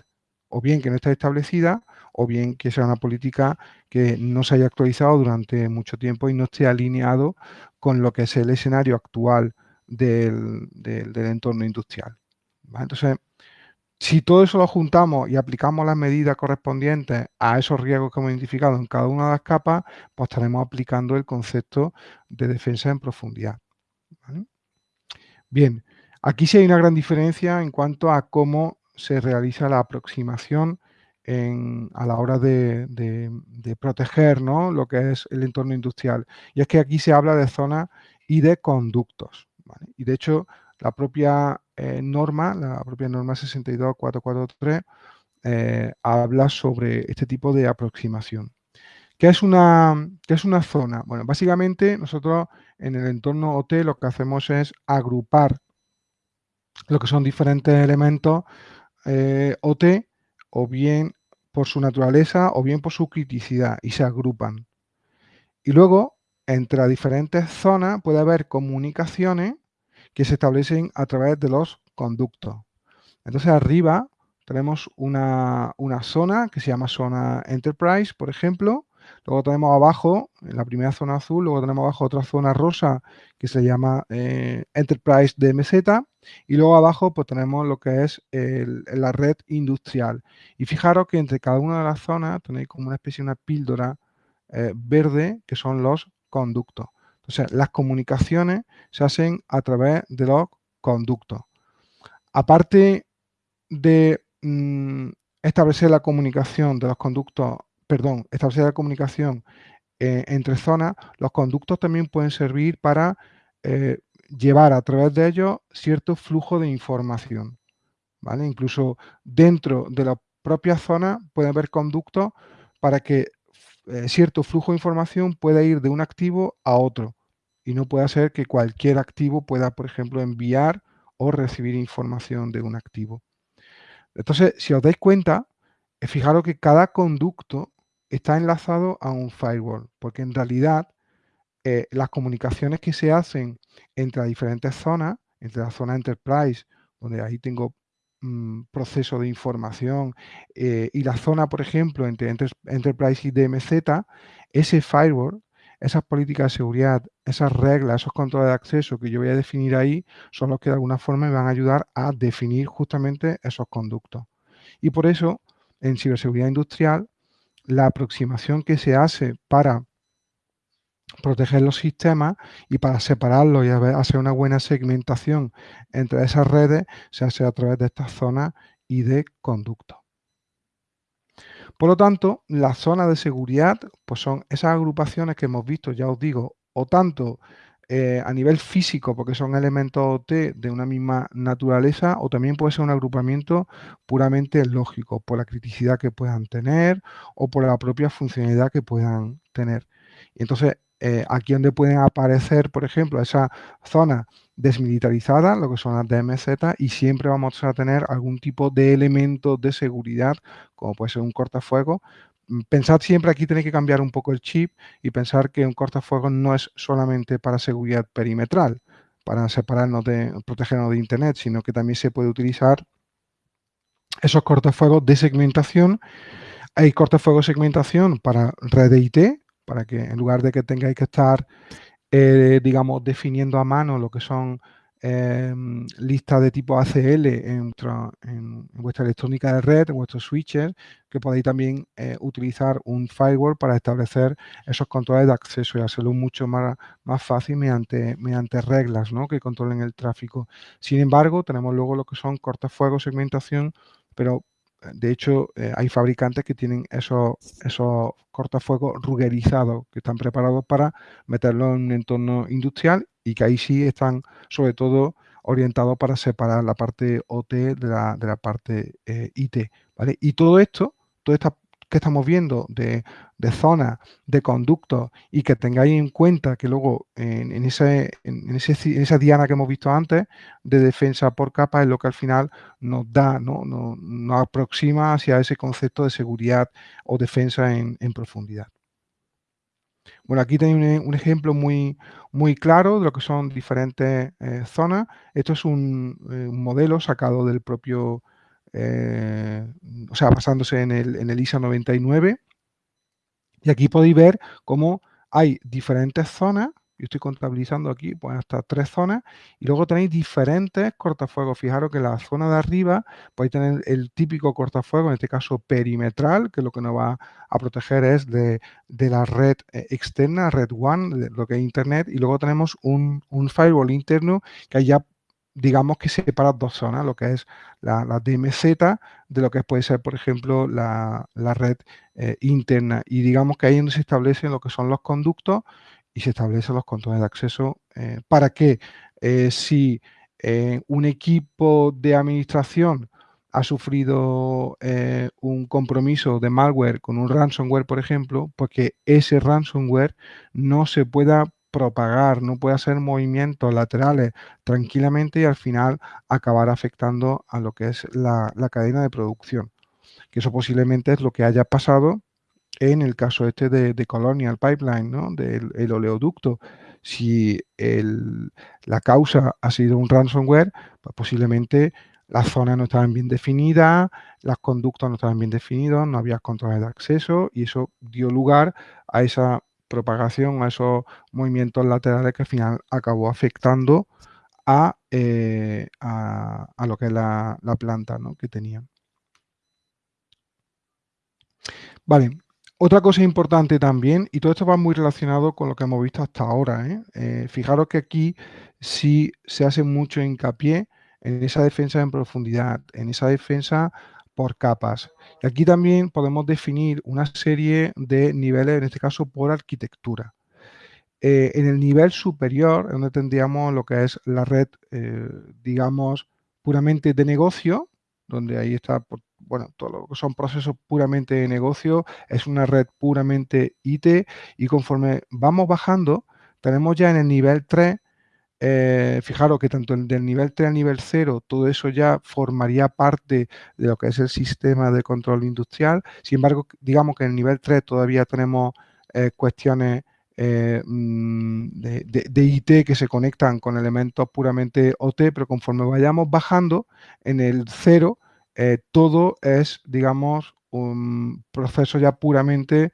o bien que no está establecida, o bien que sea una política que no se haya actualizado durante mucho tiempo y no esté alineado con lo que es el escenario actual del, entorno industrial. Entonces, si todo eso lo juntamos y aplicamos las medidas correspondientes a esos riesgos que hemos identificado en cada una de las capas, pues estaremos aplicando el concepto de defensa en profundidad. Bien, aquí sí hay una gran diferencia en cuanto a cómo se realiza la aproximación a la hora de, proteger lo que es el entorno industrial. Y es que aquí se habla de zonas y de conductos. Y de hecho, la propia eh, norma, la propia norma 62443, eh, habla sobre este tipo de aproximación. ¿Qué es, una, ¿Qué es una zona? Bueno, básicamente nosotros en el entorno OT lo que hacemos es agrupar lo que son diferentes elementos eh, OT o bien por su naturaleza o bien por su criticidad y se agrupan. Y luego, entre diferentes zonas puede haber comunicaciones que se establecen a través de los conductos. Entonces arriba tenemos una, una zona que se llama zona Enterprise, por ejemplo, Luego tenemos abajo, en la primera zona azul, luego tenemos abajo otra zona rosa que se llama eh, Enterprise DMZ y luego abajo pues tenemos lo que es la red industrial. Y fijaros que entre cada una de las zonas tenéis como una especie de una píldora eh, verde que son los conductos. Entonces, las comunicaciones se hacen a través de los conductos. Aparte de mm, establecer la comunicación de los conductos perdón, establecer la comunicación eh, entre zonas, los conductos también pueden servir para eh, llevar a través de ellos cierto flujo de información. ¿vale? Incluso dentro de la propia zona puede haber conductos para que eh, cierto flujo de información pueda ir de un activo a otro y no pueda ser que cualquier activo pueda, por ejemplo, enviar o recibir información de un activo. Entonces, si os dais cuenta, fijaros que cada conducto está enlazado a un firewall, porque en realidad eh, las comunicaciones que se hacen entre diferentes zonas, entre la zona Enterprise, donde ahí tengo mm, proceso de información, eh, y la zona, por ejemplo, entre Enterprise y DMZ, ese firewall, esas políticas de seguridad, esas reglas, esos controles de acceso que yo voy a definir ahí, son los que de alguna forma me van a ayudar a definir justamente esos conductos. Y por eso, en ciberseguridad industrial, la aproximación que se hace para proteger los sistemas y para separarlos y hacer una buena segmentación entre esas redes se hace a través de estas zonas y de conductos. Por lo tanto, las zonas de seguridad pues son esas agrupaciones que hemos visto, ya os digo, o tanto eh, a nivel físico, porque son elementos OT de una misma naturaleza, o también puede ser un agrupamiento puramente lógico, por la criticidad que puedan tener o por la propia funcionalidad que puedan tener. Entonces, eh, aquí donde pueden aparecer, por ejemplo, esas zonas desmilitarizadas, lo que son las DMZ, y siempre vamos a tener algún tipo de elemento de seguridad, como puede ser un cortafuegos, Mm, pensad siempre, aquí tenéis que cambiar un poco el chip y pensar que un cortafuegos no es solamente para seguridad perimetral, para separarnos de, protegernos de Internet, sino que también se puede utilizar esos cortafuegos de segmentación. Hay cortafuegos de segmentación para red IT, para que en lugar de que tengáis que estar, eh, digamos, definiendo a mano lo que son Em, lista de tipo ACL en, vuestra electrónica de red, en vuestros switches, que podéis también eh, utilizar un firewall para establecer esos controles de acceso y hacerlo mucho más, más fácil mediante, mediante reglas que controlen el tráfico. Sin embargo, tenemos luego lo que son cortafuegos, segmentación, pero de hecho, eh, hay fabricantes que tienen esos, esos cortafuegos ruggerizados, que están preparados para meterlo en un entorno industrial y que ahí sí están sobre todo orientados para separar la parte OT de la, de la parte eh, IT. ¿vale? Y todo esto, toda esta que estamos viendo de, zonas, de conductos y que tengáis en cuenta que luego en, ese, en, esa diana que hemos visto antes de defensa por capa es lo que al final nos da, ¿no? nos, aproxima hacia ese concepto de seguridad o defensa en, profundidad. Bueno, aquí tenéis un, ejemplo muy, muy claro de lo que son diferentes eh, zonas. Esto es eh, un modelo sacado del propio o sea, basándose en el, en el ISA 99. Y aquí podéis ver cómo hay diferentes zonas yo estoy contabilizando aquí pues hasta tres zonas y luego tenéis diferentes cortafuegos. Fijaros que la zona de arriba podéis tener el típico cortafuego, en este caso perimetral, que lo que nos va a proteger es de, la red eh, externa, red one, de lo que es internet, y luego tenemos un, firewall interno que ya digamos que separa dos zonas, lo que es la, DMZ de lo que puede ser, por ejemplo, la, red eh, interna. Y digamos que ahí donde se establecen lo que son los conductos y se establecen los controles de acceso eh, para que eh, si un equipo de administración ha sufrido un compromiso de malware con un ransomware, por ejemplo, pues ese ransomware no se pueda propagar, no pueda hacer movimientos laterales tranquilamente y al final acabar afectando a lo que es la, cadena de producción. Que eso posiblemente es lo que haya pasado en el caso este de, Colonial Pipeline, ¿no? del oleoducto, si la causa ha sido un ransomware, pues posiblemente las zonas no estaban bien definidas, las conductos no estaban bien definidos, no había controles de acceso y eso dio lugar a esa propagación, a esos movimientos laterales que al final acabó afectando a, eh, lo que es la, planta que tenían. Vale, otra cosa importante también, y todo esto va muy relacionado con lo que hemos visto hasta ahora, ¿eh? Eh, fijaros que aquí sí se hace mucho hincapié en esa defensa en profundidad, en esa defensa por capas. Y aquí también podemos definir una serie de niveles, en este caso por arquitectura. Eh, en el nivel superior, donde tendríamos lo que es la red, digamos, puramente de negocio, donde ahí está bueno, todo lo que son procesos puramente de negocio, es una red puramente IT y conforme vamos bajando, tenemos ya en el nivel 3, eh, fijaros que tanto del nivel 3 al nivel 0, todo eso ya formaría parte de lo que es el sistema de control industrial. Sin embargo, digamos que en el nivel 3 todavía tenemos eh, cuestiones eh, mm, de, IT que se conectan con elementos puramente OT, pero conforme vayamos bajando en el 0, eh, todo es, digamos, un proceso ya puramente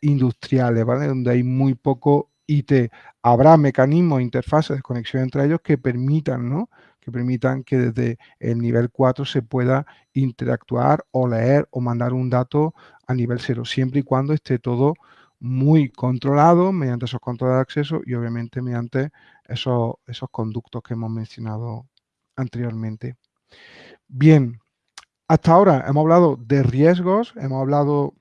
industriales, ¿vale? Donde hay muy poco IT. Habrá mecanismos, interfaces de conexión entre ellos que permitan, ¿no? Que permitan que desde el nivel 4 se pueda interactuar o leer o mandar un dato a nivel 0, siempre y cuando esté todo muy controlado mediante esos controles de acceso y obviamente mediante esos, esos conductos que hemos mencionado anteriormente. Bien, hasta ahora hemos hablado de riesgos, hemos hablado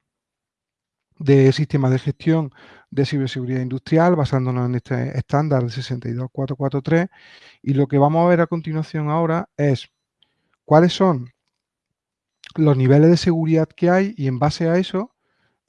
de sistemas de gestión de ciberseguridad industrial basándonos en este estándar de 62443 y lo que vamos a ver a continuación ahora es cuáles son los niveles de seguridad que hay y en base a eso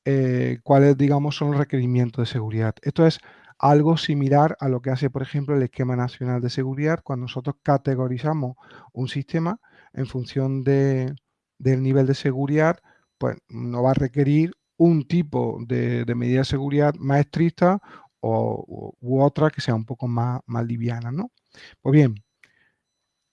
eh, cuáles digamos son los requerimientos de seguridad. Esto es algo similar a lo que hace por ejemplo el esquema nacional de seguridad cuando nosotros categorizamos un sistema en función de, del nivel de seguridad, pues no va a requerir un tipo de, medida de seguridad más estricta o, u otra que sea un poco más, más liviana, ¿no? Pues bien,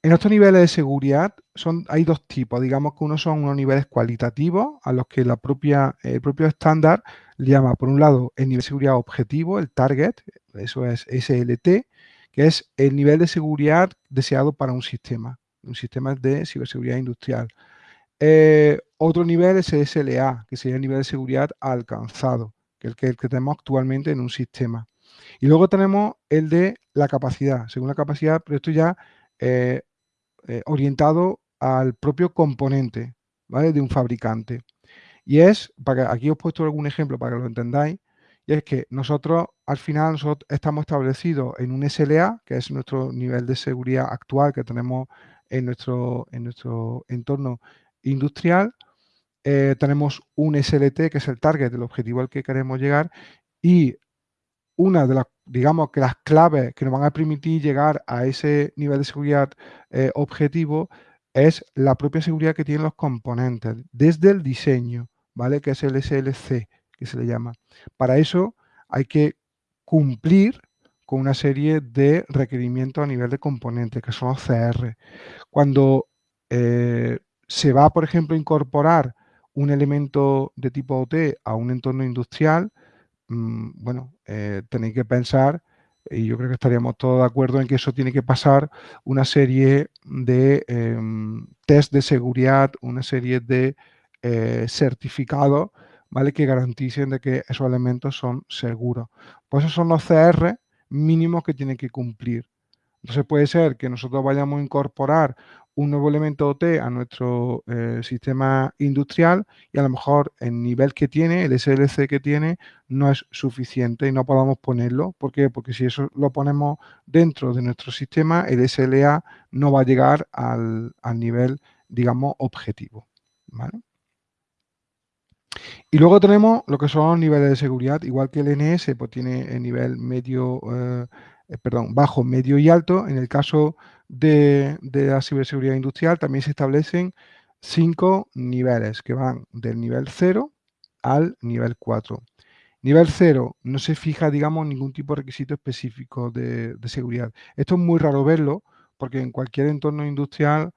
en estos niveles de seguridad son, hay dos tipos. Digamos que uno son unos niveles cualitativos a los que la propia, el propio estándar le llama, por un lado, el nivel de seguridad objetivo, el target, eso es SLT, que es el nivel de seguridad deseado para un sistema, un sistema de ciberseguridad industrial. Eh, otro nivel es el SLA, que sería el nivel de seguridad alcanzado, que es el que, tenemos actualmente en un sistema. Y luego tenemos el de la capacidad, según la capacidad, pero esto ya eh, eh, orientado al propio componente ¿vale? de un fabricante. Y es, para aquí os he puesto algún ejemplo para que lo entendáis, y es que nosotros al final estamos establecidos en un SLA, que es nuestro nivel de seguridad actual que tenemos en nuestro, en nuestro entorno industrial, eh, tenemos un SLT, que es el target, el objetivo al que queremos llegar, y una de las, digamos que las claves que nos van a permitir llegar a ese nivel de seguridad eh, objetivo es la propia seguridad que tienen los componentes, desde el diseño, ¿vale? Que es el SLC, que se le llama. Para eso hay que cumplir con una serie de requerimientos a nivel de componentes, que son los CR. Cuando eh, se va, por ejemplo, a incorporar un elemento de tipo OT a un entorno industrial, mm, bueno, eh, tenéis que pensar, y yo creo que estaríamos todos de acuerdo en que eso tiene que pasar una serie de em, test de seguridad, una serie de eh, certificados, ¿vale? Que garanticen de que esos elementos son seguros. Pues esos son los CR mínimos que tienen que cumplir. Entonces puede ser que nosotros vayamos a incorporar un nuevo elemento OT a nuestro eh, sistema industrial y a lo mejor el nivel que tiene, el SLC que tiene, no es suficiente y no podamos ponerlo. ¿Por qué? Porque si eso lo ponemos dentro de nuestro sistema, el SLA no va a llegar al, al nivel, digamos, objetivo. ¿vale? Y luego tenemos lo que son los niveles de seguridad, igual que el NS, pues tiene el nivel medio, eh, eh, perdón, bajo, medio y alto. En el caso de, la ciberseguridad industrial también se establecen cinco niveles que van del nivel 0 al nivel 4. Nivel 0 no se fija, digamos, ningún tipo de requisito específico de, seguridad. Esto es muy raro verlo porque en cualquier entorno industrial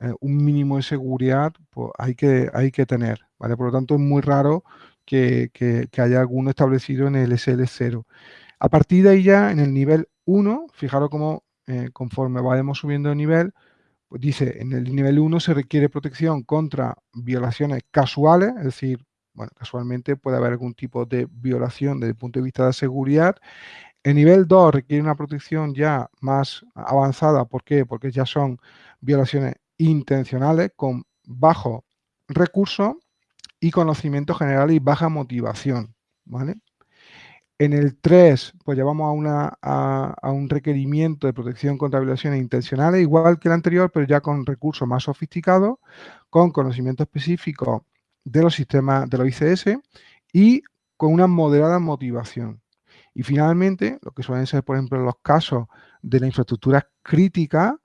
eh, un mínimo de seguridad pues, hay, que, hay que tener, ¿vale? Por lo tanto, es muy raro que, haya alguno establecido en el SL0. A partir de ahí ya, en el nivel 1, fijaros cómo eh, conforme vayamos subiendo de nivel, pues dice, en el nivel 1 se requiere protección contra violaciones casuales, es decir, bueno, casualmente puede haber algún tipo de violación desde el punto de vista de seguridad. El nivel 2 requiere una protección ya más avanzada, ¿por qué? Porque ya son violaciones intencionales con bajo recurso y conocimiento general y baja motivación. ¿vale? En el 3, pues llevamos a, a, un requerimiento de protección contra violaciones intencionales, igual que el anterior, pero ya con recursos más sofisticados, con conocimiento específico de los sistemas de los ICS y con una moderada motivación. Y finalmente, lo que suelen ser, por ejemplo, los casos de la infraestructura crítica,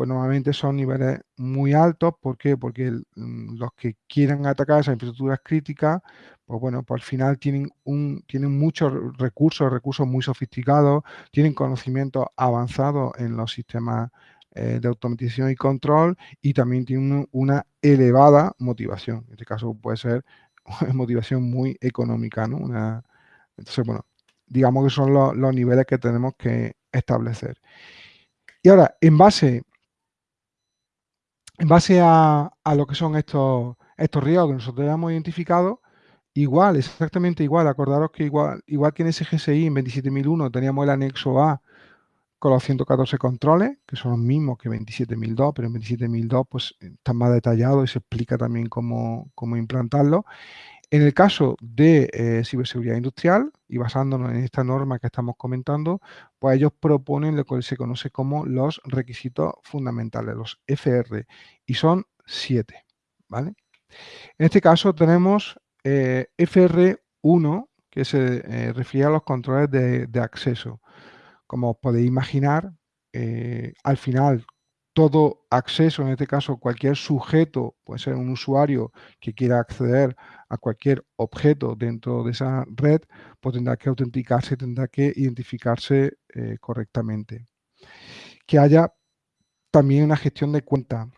pues normalmente son niveles muy altos. ¿Por qué? Porque mm, los que quieran atacar esas infraestructuras críticas, pues bueno, pues al final tienen, un, tienen muchos recursos, recursos muy sofisticados, tienen conocimientos avanzados en los sistemas eh, de automatización y control y también tienen una elevada motivación. En este caso puede ser motivación muy económica, ¿no? entonces, bueno, digamos que son los, los niveles que tenemos que establecer. Y ahora, en base en base a, lo que son estos, estos riesgos que nosotros hemos identificado, igual, exactamente igual, acordaros que igual, igual que en ese GSI en 27001 teníamos el anexo A con los 114 controles, que son los mismos que 27002, pero en 27002 pues están más detallados y se explica también cómo, cómo implantarlo. En el caso de eh, ciberseguridad industrial, y basándonos en esta norma que estamos comentando, pues ellos proponen lo que se conoce como los requisitos fundamentales, los FR, y son siete, ¿vale? En este caso tenemos eh, FR1, que se eh, refiere a los controles de, acceso. Como os podéis imaginar, al final todo acceso, en este caso cualquier sujeto, puede ser un usuario que quiera acceder a cualquier objeto dentro de esa red, pues tendrá que autenticarse, tendrá que identificarse eh, correctamente. Que haya también una gestión de cuenta.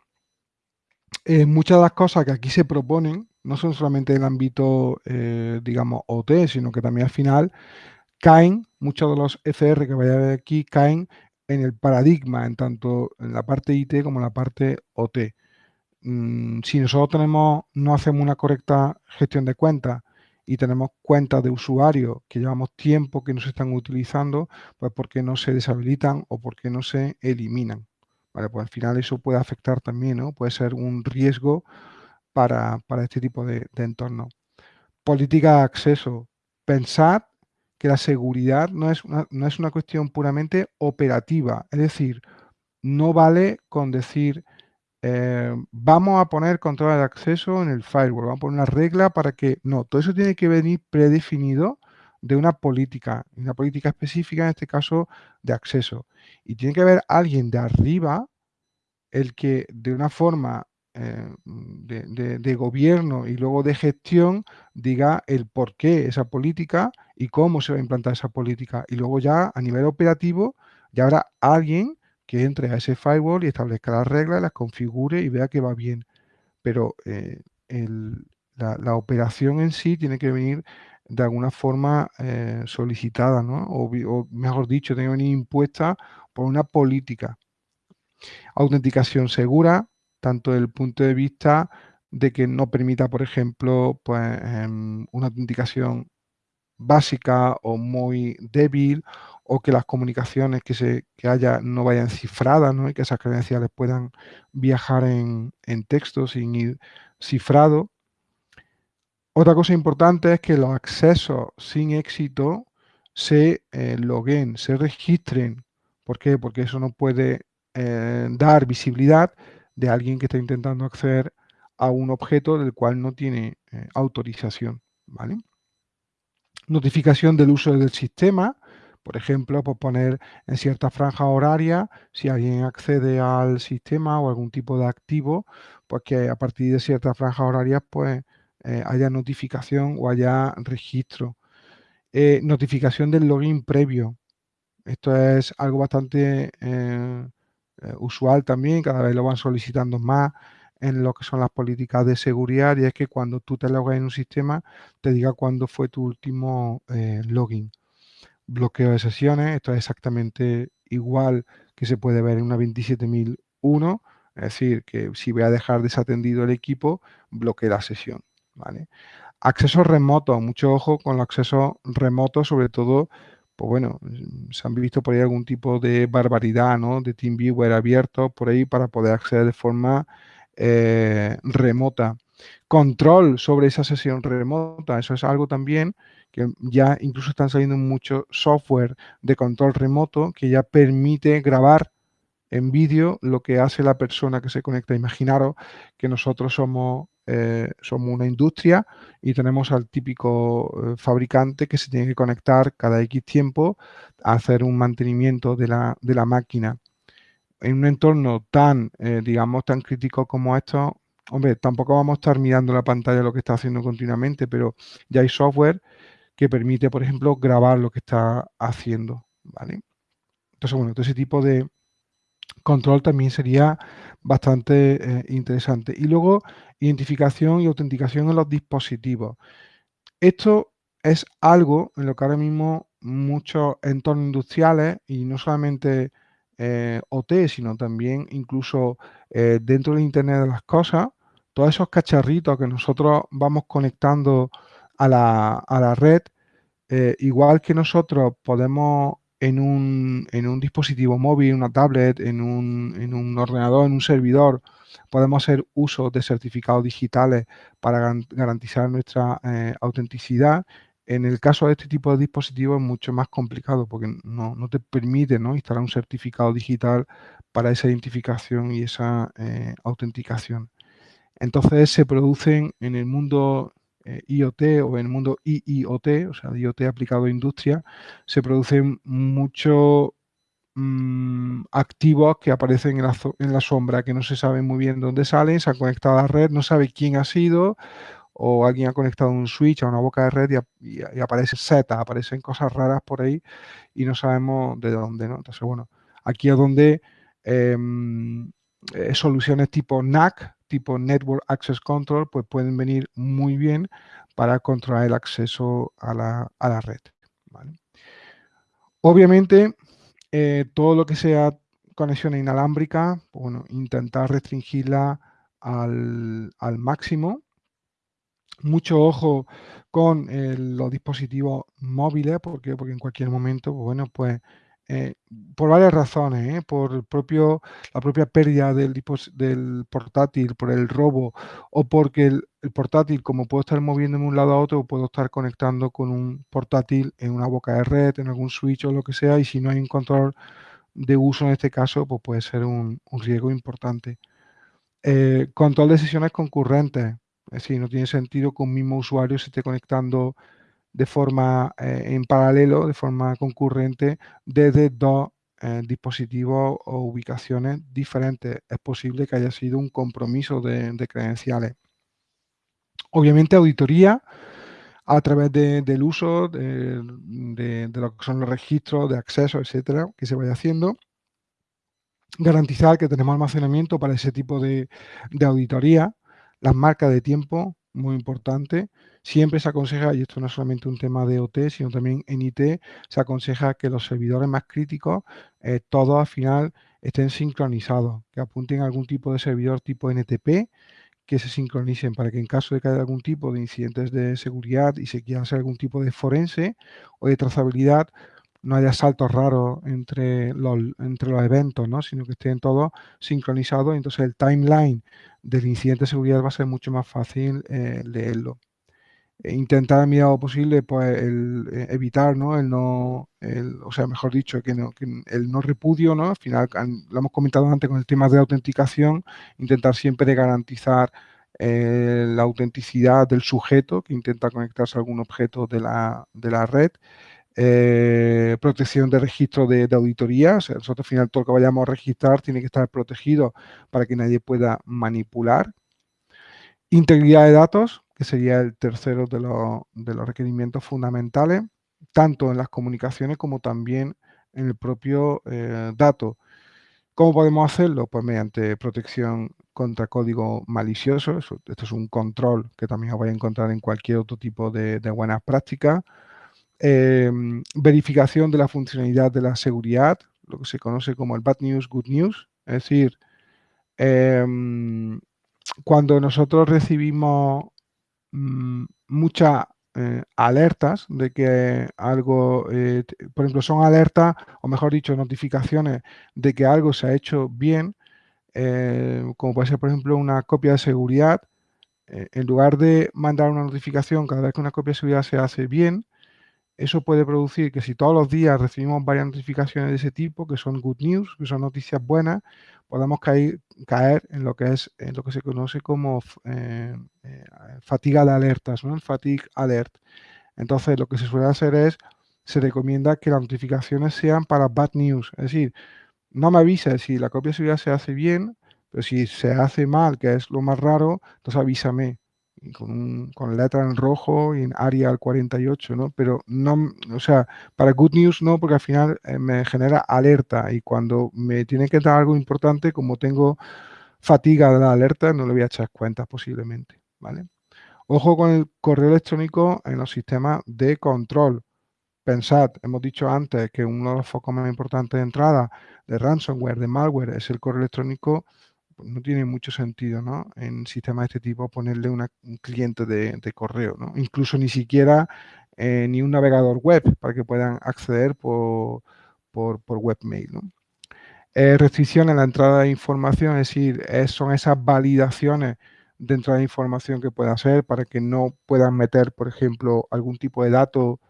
Eh, muchas de las cosas que aquí se proponen no son solamente en el ámbito, eh, digamos, OT, sino que también al final caen, muchos de los FR que vaya a ver aquí caen en el paradigma, en tanto en la parte IT como en la parte OT. Mm, si nosotros no hacemos una correcta gestión de cuentas y tenemos cuentas de usuarios que llevamos tiempo que no se están utilizando, pues porque no se deshabilitan o porque no se eliminan. Pues al final eso puede afectar también, ¿no? Puede ser un riesgo para, este tipo de, de entorno. Política de acceso. Pensar que la seguridad no es, una, no es una cuestión puramente operativa. Es decir, no vale con decir, eh, vamos a poner control de acceso en el firewall, vamos a poner una regla para que... No, todo eso tiene que venir predefinido de una política, una política específica, en este caso, de acceso. Y tiene que haber alguien de arriba el que de una forma eh, de, gobierno y luego de gestión diga el por qué esa política y cómo se va a implantar esa política. Y luego ya a nivel operativo ya habrá alguien que entre a ese firewall y establezca las reglas, las configure y vea que va bien. pero la, operación en sí tiene que venir de alguna forma solicitada, ¿no? O, o, mejor dicho, tiene que venir impuesta por una política. Autenticación segura, tanto desde el punto de vista de que no permita, por ejemplo, pues, em, una autenticación básica o muy débil o que las comunicaciones que, se, que haya no vayan cifradas ¿no? y que esas credenciales puedan viajar en, en texto sin ir cifrado. Otra cosa importante es que los accesos sin éxito se eh, loguen, se registren. ¿Por qué? Porque eso no puede eh, dar visibilidad de alguien que está intentando acceder a un objeto del cual no tiene eh, autorización. ¿vale? Notificación del uso del sistema, por ejemplo, por poner en cierta franja horaria, si alguien accede al sistema o algún tipo de activo, pues que a partir de ciertas franjas horarias pues, eh, haya notificación o haya registro. notificación del login previo. Esto es algo bastante eh, usual también, cada vez lo van solicitando más en lo que son las políticas de seguridad y es que cuando tú te logas en un sistema te diga cuándo fue tu último eh, login. Bloqueo de sesiones, esto es exactamente igual que se puede ver en una 27001, es decir, que si voy a dejar desatendido el equipo, bloquee la sesión. ¿vale? Acceso remoto, mucho ojo con los accesos remotos, sobre todo pues bueno, se han visto por ahí algún tipo de barbaridad, ¿no? De TeamViewer abierto por ahí para poder acceder de forma eh, remota. Control sobre esa sesión remota, eso es algo también que ya incluso están saliendo mucho software de control remoto que ya permite grabar en vídeo lo que hace la persona que se conecta. Imaginaros que nosotros somos eh, somos una industria y tenemos al típico eh, fabricante que se tiene que conectar cada X tiempo a hacer un mantenimiento de la, máquina. En un entorno tan, eh, digamos, tan crítico como esto, hombre, tampoco vamos a estar mirando la pantalla lo que está haciendo continuamente, pero ya hay software que permite, por ejemplo, grabar lo que está haciendo, ¿vale? Entonces, bueno, ese tipo de control también sería bastante eh, interesante. Y luego, identificación y autenticación en los dispositivos. Esto es algo en lo que ahora mismo muchos entornos industriales, y no solamente eh, OT, sino también incluso eh, dentro del Internet de las Cosas, todos esos cacharritos que nosotros vamos conectando a la, a la red, igual que nosotros podemos en un, en un dispositivo móvil, una tablet, en un, en un, ordenador, en un servidor, podemos hacer uso de certificados digitales para garantizar nuestra eh, autenticidad. En el caso de este tipo de dispositivos es mucho más complicado porque no, no te permite ¿no? instalar un certificado digital para esa identificación y esa eh, autenticación. Entonces se producen en el mundo eh, IoT o en el mundo IIoT, o sea, IoT aplicado a industria, se producen muchos mm, activos que aparecen en la, sombra, que no se sabe muy bien dónde salen, se han conectado a la red, no sabe quién ha sido, o alguien ha conectado un switch a una boca de red y, aparece Z, aparecen cosas raras por ahí y no sabemos de dónde, ¿no? Entonces, bueno, aquí es donde em, eh, soluciones tipo NAC, tipo Network Access Control, pues pueden venir muy bien para controlar el acceso a la, red. Obviamente, eh, todo lo que sea conexión inalámbrica, pues bueno, intentar restringirla al, máximo. Mucho ojo con eh, los dispositivos móviles, porque porque en cualquier momento, bueno, pues eh, por varias razones, ¿eh? por el propio, la propia pérdida del, del, portátil, por el robo, o porque el, portátil, como puedo estar moviéndome de un lado a otro, puedo estar conectando con un portátil en una boca de red, en algún switch o lo que sea, y si no hay un control de uso en este caso, pues puede ser un, riesgo importante. Control de sesiones concurrentes, es decir, no tiene sentido que un mismo usuario se esté conectando de forma eh, en paralelo, de forma concurrente, desde dos eh, dispositivos o ubicaciones diferentes. Es posible que haya sido un compromiso de, credenciales. Obviamente auditoría a través del uso de, lo que son los registros de acceso, etcétera, que se vaya haciendo. Garantizar que tenemos almacenamiento para ese tipo de, auditoría. Las marcas de tiempo, muy importante. Siempre se aconseja, y esto no es solamente un tema de OT, sino también en IT, se aconseja que los servidores más críticos, eh, todos al final estén sincronizados, que apunten a algún tipo de servidor tipo NTP, que se sincronicen para que en caso de que haya algún tipo de incidentes de seguridad y se quiera hacer algún tipo de forense o de trazabilidad, no haya saltos raros entre los, entre los eventos, ¿no? sino que estén todos sincronizados. Entonces el timeline del incidente de seguridad va a ser mucho más fácil eh, leerlo. E intentar a medida posible pues el, eh, evitar ¿no? el no o sea mejor dicho que, el no repudio no al final lo hemos comentado antes con el tema de autenticación intentar siempre garantizar eh, la autenticidad del sujeto que intenta conectarse a algún objeto de la, de la red eh, protección de registro de, auditoría, o sea, nosotros al final todo lo que vayamos a registrar tiene que estar protegido para que nadie pueda manipular. Integridad de datos, que sería el tercero de, los requerimientos fundamentales, tanto en las comunicaciones como también en el propio eh, dato. ¿Cómo podemos hacerlo? Pues mediante protección contra código malicioso, esto es un control que también os vais a encontrar en cualquier otro tipo de, de buenas prácticas, Em, verificación de la funcionalidad de la seguridad, lo que se conoce como el bad news, good news. Es decir, em, cuando nosotros recibimos mm, muchas eh, alertas de que algo, eh, por ejemplo, son alertas, o mejor dicho, notificaciones de que algo se ha hecho bien, eh, como puede ser, por ejemplo, una copia de seguridad, en lugar de mandar una notificación cada vez que una copia de seguridad se hace bien, eso puede producir que si todos los días recibimos varias notificaciones de ese tipo, que son good news, que son noticias buenas, podamos caer, en lo que es en lo que se conoce como eh, eh, fatiga de alertas, ¿no? fatigue alert. Entonces, lo que se suele hacer es, se recomienda que las notificaciones sean para bad news, es decir, no me avisa si la copia de seguridad se hace bien, pero si se hace mal, que es lo más raro, entonces avísame con, con letra en rojo y en área al 48, ¿no? Pero no, o sea, para Good News no, porque al final eh, me genera alerta y cuando me tiene que dar algo importante, como tengo fatiga de la alerta, no le voy a echar cuentas posiblemente, ¿vale? Ojo con el correo electrónico en los sistemas de control. Pensad, hemos dicho antes que uno de los focos más importantes de entrada de ransomware, de malware, es el correo electrónico no tiene mucho sentido, ¿no? En sistemas de este tipo ponerle un cliente de, correo, ¿no? Incluso ni siquiera eh, ni un navegador web para que puedan acceder por, por, webmail, ¿no? Eh, restricción en la entrada de información, es decir, son esas validaciones de entrada de información que pueda hacer para que no puedan meter, por ejemplo, algún tipo de dato.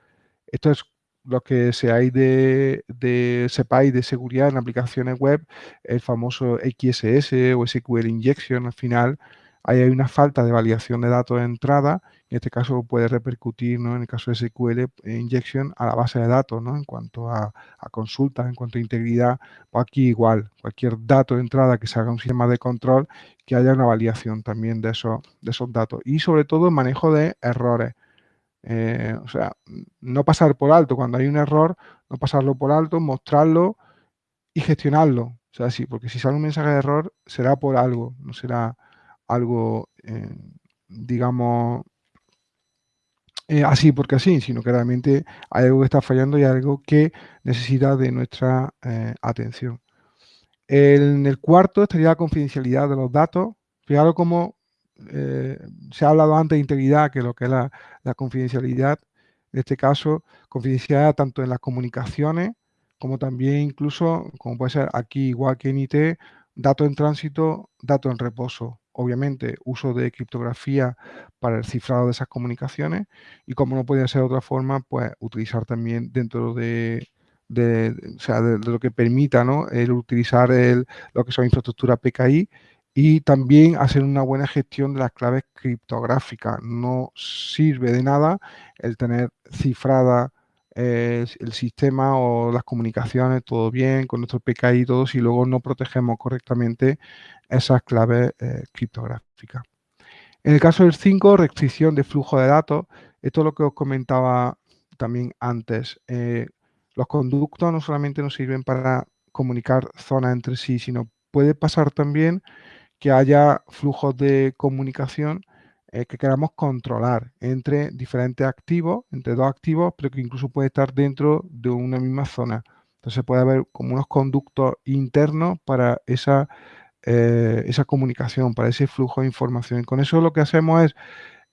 Esto es lo que seáis de, de, sepáis de seguridad en aplicaciones web, el famoso XSS o SQL Injection, al final hay una falta de validación de datos de entrada, en este caso puede repercutir, ¿no? en el caso de SQL Injection, a la base de datos, ¿no? en cuanto a, consultas, en cuanto a integridad, pues aquí igual, cualquier dato de entrada que se haga un sistema de control, que haya una validación también de esos, de esos datos. Y sobre todo el manejo de errores. Eh, o sea, no pasar por alto cuando hay un error, no pasarlo por alto, mostrarlo y gestionarlo. O sea, sí, porque si sale un mensaje de error, será por algo, no será algo, eh, digamos, eh, así porque así, sino que realmente hay algo que está fallando y algo que necesita de nuestra atención. En el cuarto estaría la confidencialidad de los datos. Fijaros cómo eh, se ha hablado antes de integridad, que lo que es la, confidencialidad, en este caso, confidencialidad tanto en las comunicaciones como también incluso, como puede ser aquí igual que en IT, datos en tránsito, datos en reposo. Obviamente, uso de criptografía para el cifrado de esas comunicaciones y como no puede ser de otra forma, pues utilizar también dentro de, lo que permita ¿no? el utilizar el, lo que son infraestructura PKI y también hacer una buena gestión de las claves criptográficas. No sirve de nada el tener cifrada eh, el sistema o las comunicaciones, todo bien, con nuestro PKI y todo, si luego no protegemos correctamente esas claves eh, criptográficas. En el caso del 5, restricción de flujo de datos, esto es lo que os comentaba también antes. Eh, los conductos no solamente nos sirven para comunicar zonas entre sí, sino puede pasar también que haya flujos de comunicación eh, que queramos controlar entre diferentes activos, entre dos activos, pero que incluso puede estar dentro de una misma zona. Entonces puede haber como unos conductos internos para esa, eh, esa comunicación, para ese flujo de información. Con eso lo que hacemos es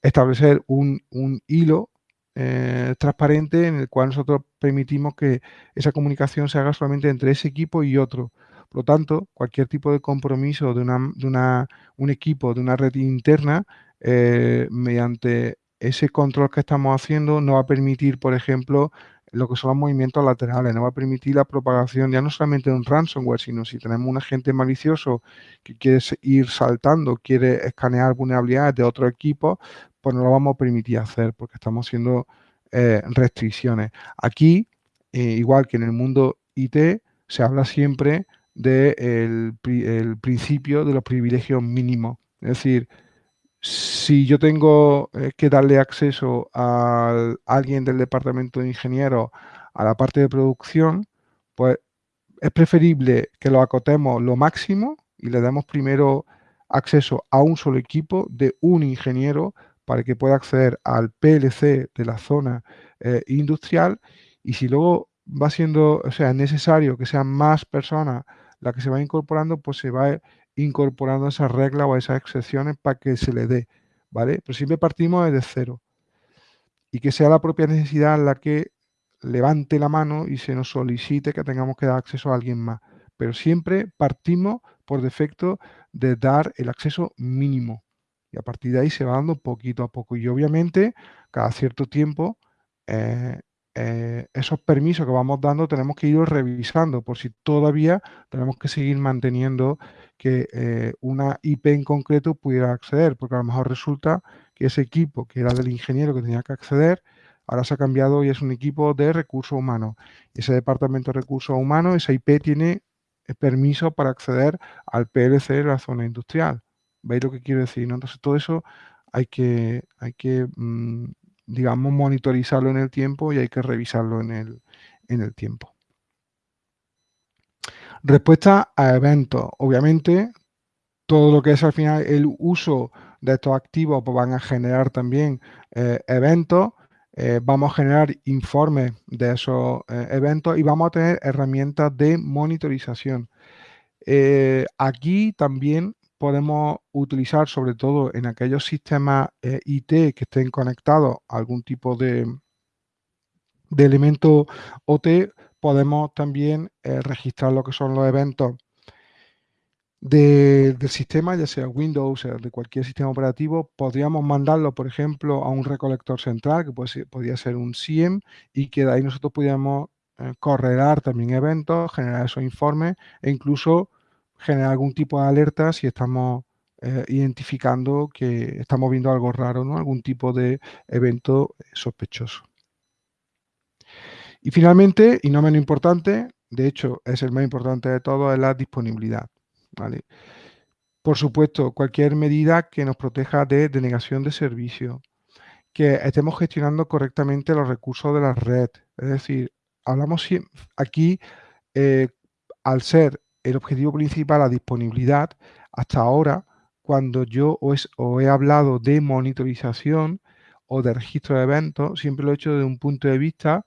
establecer un, hilo eh, transparente en el cual nosotros permitimos que esa comunicación se haga solamente entre ese equipo y otro. Por lo tanto, cualquier tipo de compromiso de, una, de una, un equipo, de una red interna, eh, mediante ese control que estamos haciendo, no va a permitir, por ejemplo, lo que son los movimientos laterales, no va a permitir la propagación ya no solamente de un ransomware, sino si tenemos un agente malicioso que quiere ir saltando, quiere escanear vulnerabilidades de otro equipo, pues no lo vamos a permitir hacer porque estamos haciendo eh, restricciones. Aquí, eh, igual que en el mundo IT, se habla siempre del el principio de los privilegios mínimos. Es decir, si yo tengo eh, que darle acceso a alguien del departamento de ingenieros a la parte de producción, pues es preferible que lo acotemos lo máximo y le demos primero acceso a un solo equipo de un ingeniero para que pueda acceder al PLC de la zona eh, industrial y si luego va siendo, o sea, necesario que sean más personas las que se van incorporando, pues se va incorporando esas reglas o esas excepciones para que se le dé, ¿vale? Pero siempre partimos desde cero. Y que sea la propia necesidad la que levante la mano y se nos solicite que tengamos que dar acceso a alguien más. Pero siempre partimos por defecto de dar el acceso mínimo. Y a partir de ahí se va dando poquito a poco. Y obviamente, cada cierto tiempo, eh, eh, esos permisos que vamos dando tenemos que ir revisando por si todavía tenemos que seguir manteniendo que eh, una IP en concreto pudiera acceder, porque a lo mejor resulta que ese equipo que era del ingeniero que tenía que acceder, ahora se ha cambiado y es un equipo de recursos humanos. Ese departamento de recursos humanos, esa IP tiene eh, permiso para acceder al PLC de la zona industrial. ¿Veis lo que quiero decir? Entonces todo eso hay que, hay que mm, digamos, monitorizarlo en el tiempo y hay que revisarlo en el, en el tiempo. Respuesta a eventos. Obviamente, todo lo que es al final el uso de estos activos pues van a generar también eh, eventos, eh, vamos a generar informes de esos eh, eventos y vamos a tener herramientas de monitorización. aquí también podemos utilizar, sobre todo en aquellos sistemas IT que estén conectados a algún tipo de, de elemento OT, podemos también eh, registrar lo que son los eventos del sistema, ya sea Windows, o de cualquier sistema operativo, podríamos mandarlo, por ejemplo, a un recolector central, que puede podría ser un SIEM, y que de ahí nosotros pudiéramos eh, correlar también eventos, generar esos informes e incluso generar algún tipo de alerta si estamos eh, identificando que estamos viendo algo raro, ¿no? algún tipo de evento sospechoso. Y finalmente, y no menos importante, de hecho es el más importante de todo, es la disponibilidad. Por supuesto, cualquier medida que nos proteja de denegación de servicio, que estemos gestionando correctamente los recursos de la red. Es decir, hablamos aquí, eh, al ser el objetivo principal la disponibilidad, hasta ahora, cuando yo os, he hablado de monitorización o de registro de eventos, siempre lo he hecho desde un punto de vista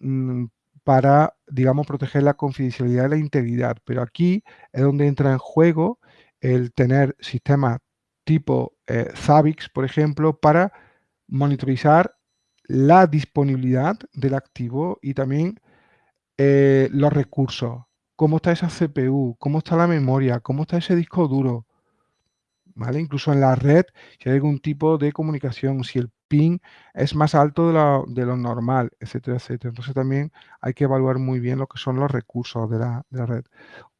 Mm, para, digamos, proteger la confidencialidad y la integridad. Pero aquí es donde entra en juego el tener sistemas tipo eh, Zabbix, por ejemplo, para monitorizar la disponibilidad del activo y también eh, los recursos. Cómo está esa CPU, cómo está la memoria, cómo está ese disco duro. ¿Vale? Incluso en la red, si hay algún tipo de comunicación, si el ping es más alto de lo, normal, etcétera, etcétera. Entonces también hay que evaluar muy bien lo que son los recursos de la, red.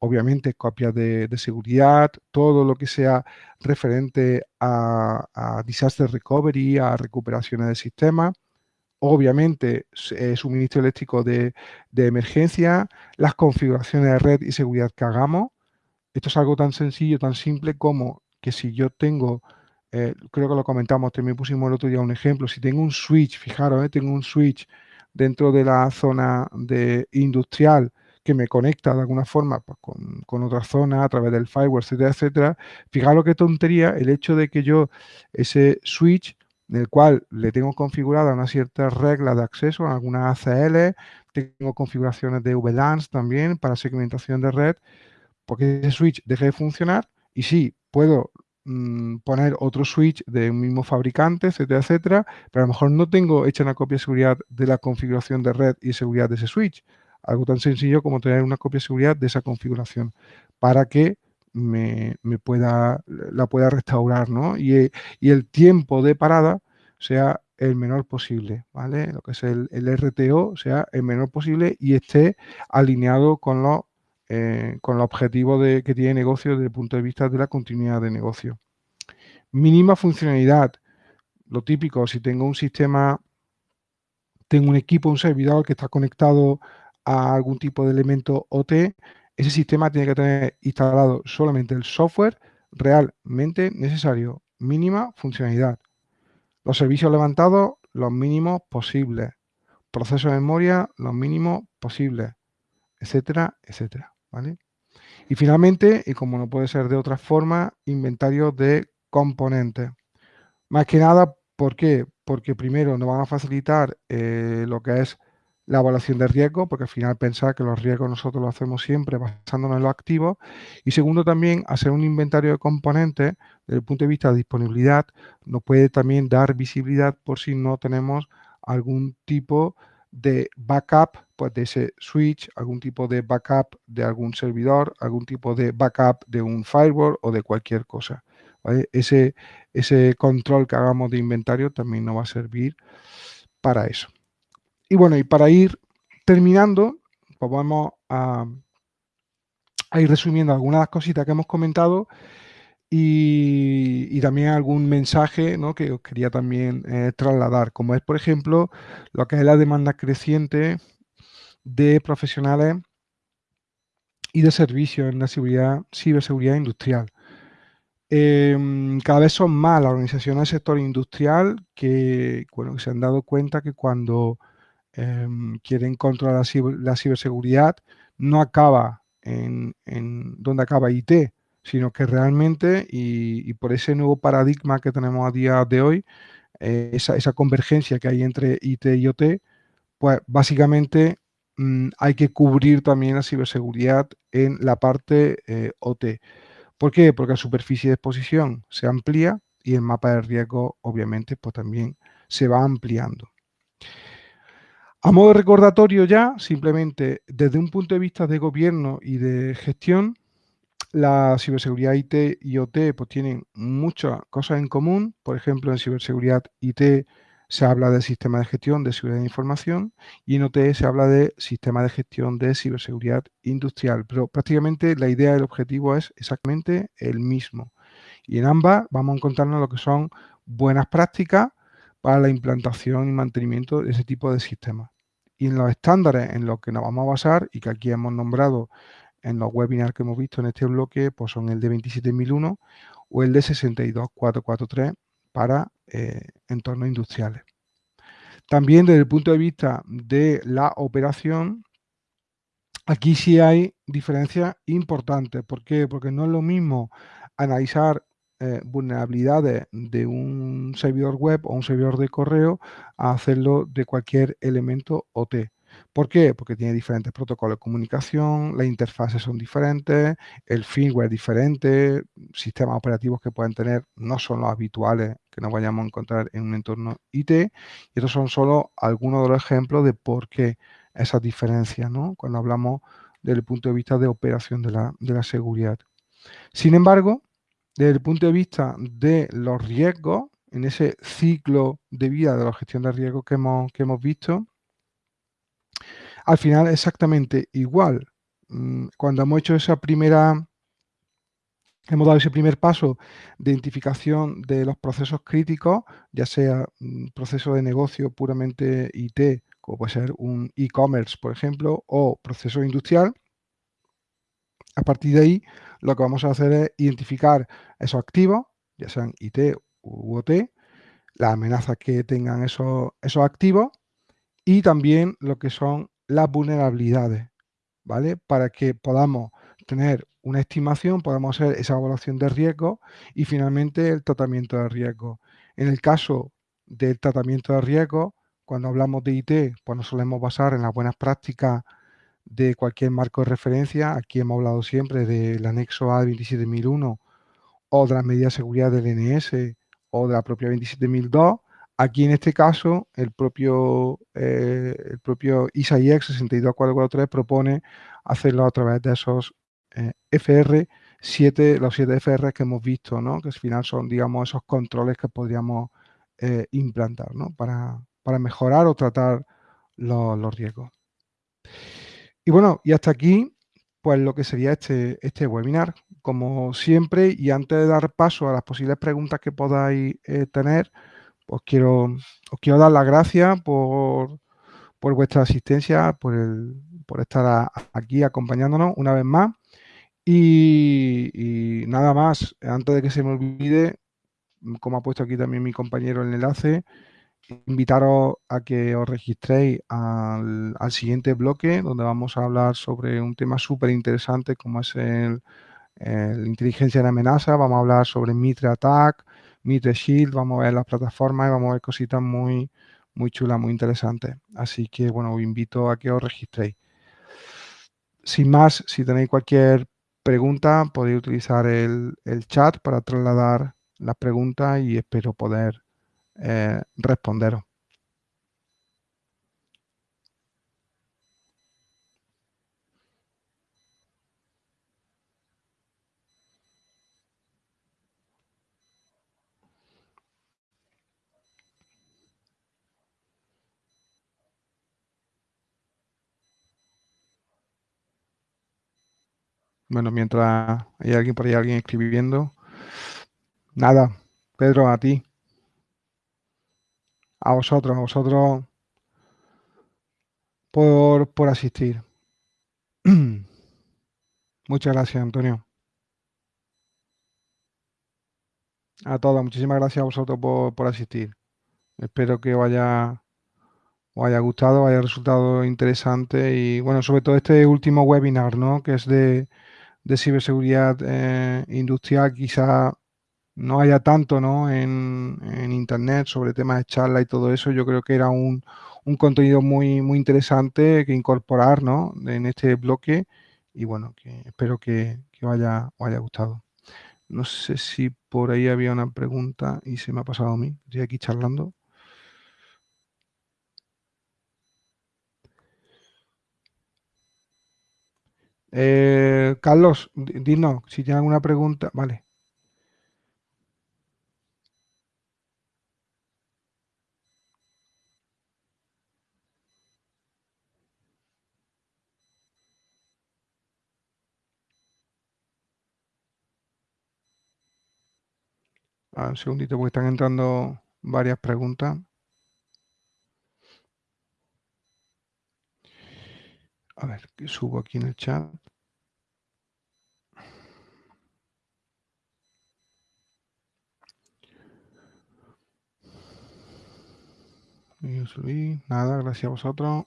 Obviamente copias de, seguridad, todo lo que sea referente a, disaster recovery, a recuperaciones de sistema. Obviamente, eh, suministro eléctrico de, de emergencia, las configuraciones de red y seguridad que hagamos. Esto es algo tan sencillo, tan simple como que si yo tengo eh, creo que lo comentamos, también pusimos el otro día un ejemplo, si tengo un switch, fijaros, eh, tengo un switch dentro de la zona de industrial que me conecta de alguna forma pues, con, con otra zona a través del firewall, etcétera, etcétera. Fijaros qué tontería el hecho de que yo ese switch en el cual le tengo configurada una cierta regla de acceso, algunas ACL, tengo configuraciones de VLANs también para segmentación de red, porque ese switch deje de funcionar y sí, puedo mm, poner otro switch de un mismo fabricante, etcétera, etcétera, pero a lo mejor no tengo hecha una copia de seguridad de la configuración de red y seguridad de ese switch. Algo tan sencillo como tener una copia de seguridad de esa configuración para que me, pueda, la pueda restaurar, ¿no? Y, el tiempo de parada sea el menor posible, ¿vale? Lo que es el, RTO sea el menor posible y esté alineado con los, eh, con los objetivos de, que tiene negocio desde el punto de vista de la continuidad de negocio. Mínima funcionalidad. Lo típico, si tengo un sistema, tengo un equipo, un servidor que está conectado a algún tipo de elemento OT, ese sistema tiene que tener instalado solamente el software realmente necesario, mínima funcionalidad. Los servicios levantados, los mínimos posibles. Proceso de memoria, los mínimos posibles, etcétera, etcétera. ¿vale? Y finalmente, y como no puede ser de otra forma, inventario de componentes. Más que nada, ¿por qué? Porque primero nos van a facilitar eh, lo que es la evaluación de riesgo, porque al final pensar que los riesgos nosotros lo hacemos siempre basándonos en los activos. Y segundo, también hacer un inventario de componentes desde el punto de vista de disponibilidad nos puede también dar visibilidad por si no tenemos algún tipo de backup pues, de ese switch, algún tipo de backup de algún servidor, algún tipo de backup de un firewall o de cualquier cosa. Ese, ese control que hagamos de inventario también nos va a servir para eso. Y bueno, y para ir terminando, pues vamos a, ir resumiendo algunas cositas que hemos comentado y, también algún mensaje que os quería también eh, trasladar, como es, por ejemplo, lo que es la demanda creciente de profesionales y de servicios en la seguridad, ciberseguridad industrial. Em, cada vez son más las organizaciones del sector industrial que, bueno, que se han dado cuenta que cuando Em, quieren controlar la, ciberseguridad, no acaba en, donde acaba IT, sino que realmente, y, por ese nuevo paradigma que tenemos a día de hoy, eh, esa, convergencia que hay entre IT y OT, pues básicamente mm, hay que cubrir también la ciberseguridad en la parte eh, OT. ¿Por qué? Porque la superficie de exposición se amplía y el mapa de riesgo, obviamente, pues también se va ampliando. A modo recordatorio ya, simplemente desde un punto de vista de gobierno y de gestión, la ciberseguridad IT y OT pues, tienen muchas cosas en común. Por ejemplo, en ciberseguridad IT se habla de sistema de gestión de seguridad de información y en OT se habla de sistema de gestión de ciberseguridad industrial. Pero prácticamente la idea, el objetivo es exactamente el mismo. Y en ambas vamos a encontrarnos lo que son buenas prácticas para la implantación y mantenimiento de ese tipo de sistemas. Y en los estándares en los que nos vamos a basar y que aquí hemos nombrado en los webinars que hemos visto en este bloque, pues son el de 27001 o el de 62443 para eh, entornos industriales. También desde el punto de vista de la operación, aquí sí hay diferencias importantes. ¿Por qué? Porque no es lo mismo analizar eh, vulnerabilidades de un servidor web o un servidor de correo a hacerlo de cualquier elemento OT. ¿Por qué? Porque tiene diferentes protocolos de comunicación, las interfaces son diferentes, el firmware es diferente, sistemas operativos que pueden tener no son los habituales que nos vayamos a encontrar en un entorno IT. Y estos son solo algunos de los ejemplos de por qué esas diferencias, ¿no? Cuando hablamos desde el punto de vista de operación de la, de la seguridad. Sin embargo, desde el punto de vista de los riesgos, en ese ciclo de vida de la gestión de riesgos que hemos, que hemos visto, al final exactamente igual. Mm, cuando hemos hecho esa primera, hemos dado ese primer paso de identificación de los procesos críticos, ya sea un proceso de negocio puramente IT, como puede ser un e-commerce, por ejemplo, o proceso industrial, a partir de ahí, lo que vamos a hacer es identificar esos activos, ya sean IT u OT, las amenazas que tengan esos, esos activos y también lo que son las vulnerabilidades. ¿vale? Para que podamos tener una estimación, podamos hacer esa evaluación de riesgo y finalmente el tratamiento de riesgo. En el caso del tratamiento de riesgo, cuando hablamos de IT, pues nos solemos basar en las buenas prácticas de cualquier marco de referencia. Aquí hemos hablado siempre del anexo A 27001 o de las medidas de seguridad del NS o de la propia 27002. Aquí en este caso, el propio, eh, el propio ISAIX 62443 propone hacerlo a través de esos eh, FR, 7, los 7 FR que hemos visto, ¿no? que al final son, digamos, esos controles que podríamos eh, implantar ¿no? para, para, mejorar o tratar los riesgos. Y bueno, y hasta aquí, pues lo que sería este, este webinar. Como siempre, y antes de dar paso a las posibles preguntas que podáis eh, tener, pues quiero, os quiero dar las gracias por, por vuestra asistencia, por, el, por estar aquí acompañándonos una vez más. Y, y, nada más, antes de que se me olvide, como ha puesto aquí también mi compañero el enlace, invitaros a que os registréis al, siguiente bloque donde vamos a hablar sobre un tema súper interesante como es el, inteligencia de amenaza. Vamos a hablar sobre Mitre Attack, Mitre Shield, vamos a ver las plataformas y vamos a ver cositas muy, muy chulas, muy interesantes. Así que bueno, os invito a que os registréis. Sin más, si tenéis cualquier pregunta, podéis utilizar el, el chat para trasladar las preguntas y espero poder eh, responderos. Bueno, mientras hay alguien por ahí, alguien escribiendo. Nada, Pedro, a ti. A vosotros, a vosotros por, por asistir. Muchas gracias, Antonio. A todos, muchísimas gracias a vosotros por, por asistir. Espero que os haya, os haya gustado, haya resultado interesante y bueno, sobre todo este último webinar, ¿no? Que es de, de ciberseguridad eh, industrial, quizá no haya tanto ¿no? En, internet sobre temas de charla y todo eso, yo creo que era un, contenido muy, muy interesante que incorporar ¿no? en este bloque y bueno, que espero que, que os, haya, haya gustado. No sé si por ahí había una pregunta y se me ha pasado a mí, estoy aquí charlando. Eh, Carlos, dinos si tiene alguna pregunta. Vale. Un segundito porque están entrando varias preguntas. A ver, subo aquí en el chat. Nada, gracias a vosotros.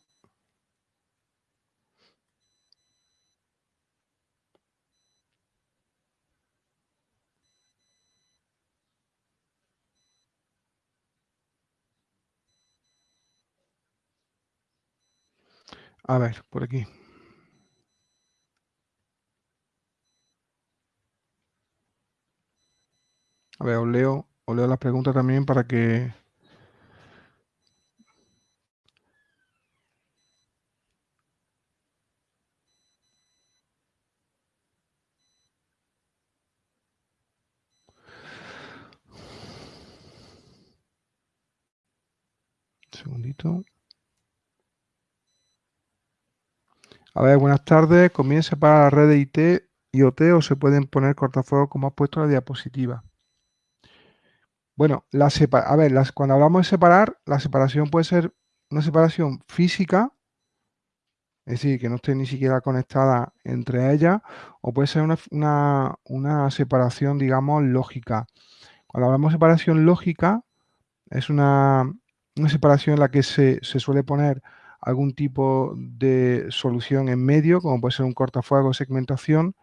A ver, por aquí. A ver, os leo, os leo las preguntas también para que... Un segundito. A ver, buenas tardes. ¿Comienza para la red de IT y OT o se pueden poner cortafuegos como has puesto en la diapositiva? Bueno, la a ver, las, cuando hablamos de separar, la separación puede ser una separación física, es decir, que no esté ni siquiera conectada entre ellas, o puede ser una, separación, digamos, lógica. Cuando hablamos de separación lógica, es una, separación en la que se, se suele poner algún tipo de solución en medio, como puede ser un cortafuego, segmentación,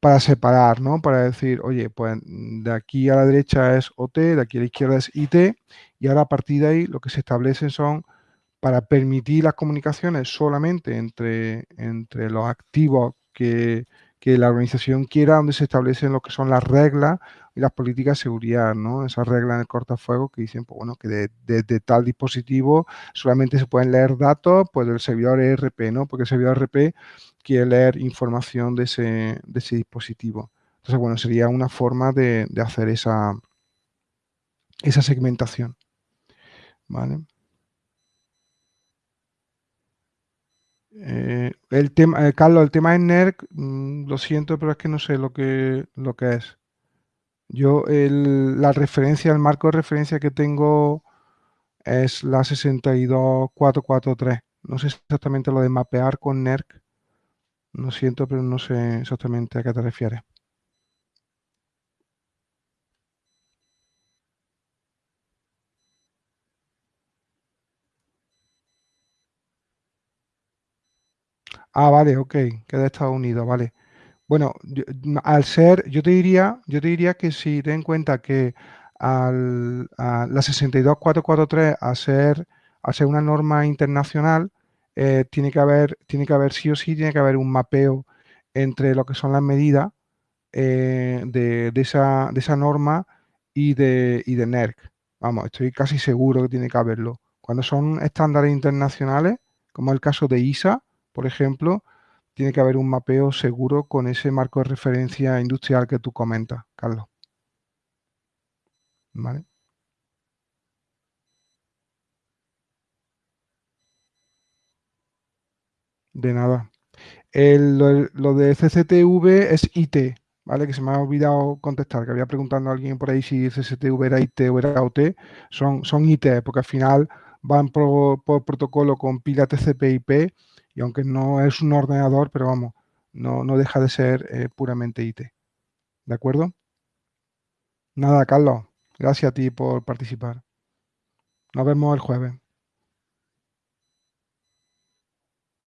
para separar, ¿no? Para decir, oye, pues de aquí a la derecha es OT, de aquí a la izquierda es IT, y ahora a partir de ahí lo que se establecen son para permitir las comunicaciones solamente entre, entre los activos que, que la organización quiera, donde se establecen lo que son las reglas y las políticas de seguridad, ¿no? Esas reglas en el cortafuego que dicen, pues bueno, que desde tal dispositivo solamente se pueden leer datos, pues del servidor ERP, ¿no? Porque el servidor ERP quiere leer información de ese, de ese dispositivo. Entonces, bueno, sería una forma de, hacer esa, esa segmentación. ¿Vale? Eh, el tema, eh, Carlos, el tema de NERC, mm, lo siento, pero es que no sé lo que, lo que es. Yo, la referencia, el marco de referencia que tengo es la 62443. No sé exactamente lo de mapear con NERC. Lo siento, pero no sé exactamente a qué te refieres. Ah, vale, ok, que de Estados Unidos, vale. Bueno, al ser, yo te diría, yo te diría que si ten en cuenta que al, a la 62443, a ser, a ser una norma internacional, eh, tiene que haber, tiene que haber sí o sí, tiene que haber un mapeo entre lo que son las medidas eh, de, esa, de, esa, norma y de, y de NERC. Vamos, estoy casi seguro que tiene que haberlo. Cuando son estándares internacionales, como el caso de ISA, por ejemplo, tiene que haber un mapeo seguro con ese marco de referencia industrial que tú comentas, Carlos. ¿Vale? De nada. lo, de CCTV es IT, ¿vale? Que se me ha olvidado contestar, que había preguntado a alguien por ahí si CCTV era IT o era OT. Son, son IT, porque al final van por, protocolo con pila TCP/IP y aunque no es un ordenador, pero vamos, no, no deja de ser eh, puramente IT. ¿De acuerdo? Nada, Carlos. Gracias a ti por participar. Nos vemos el jueves.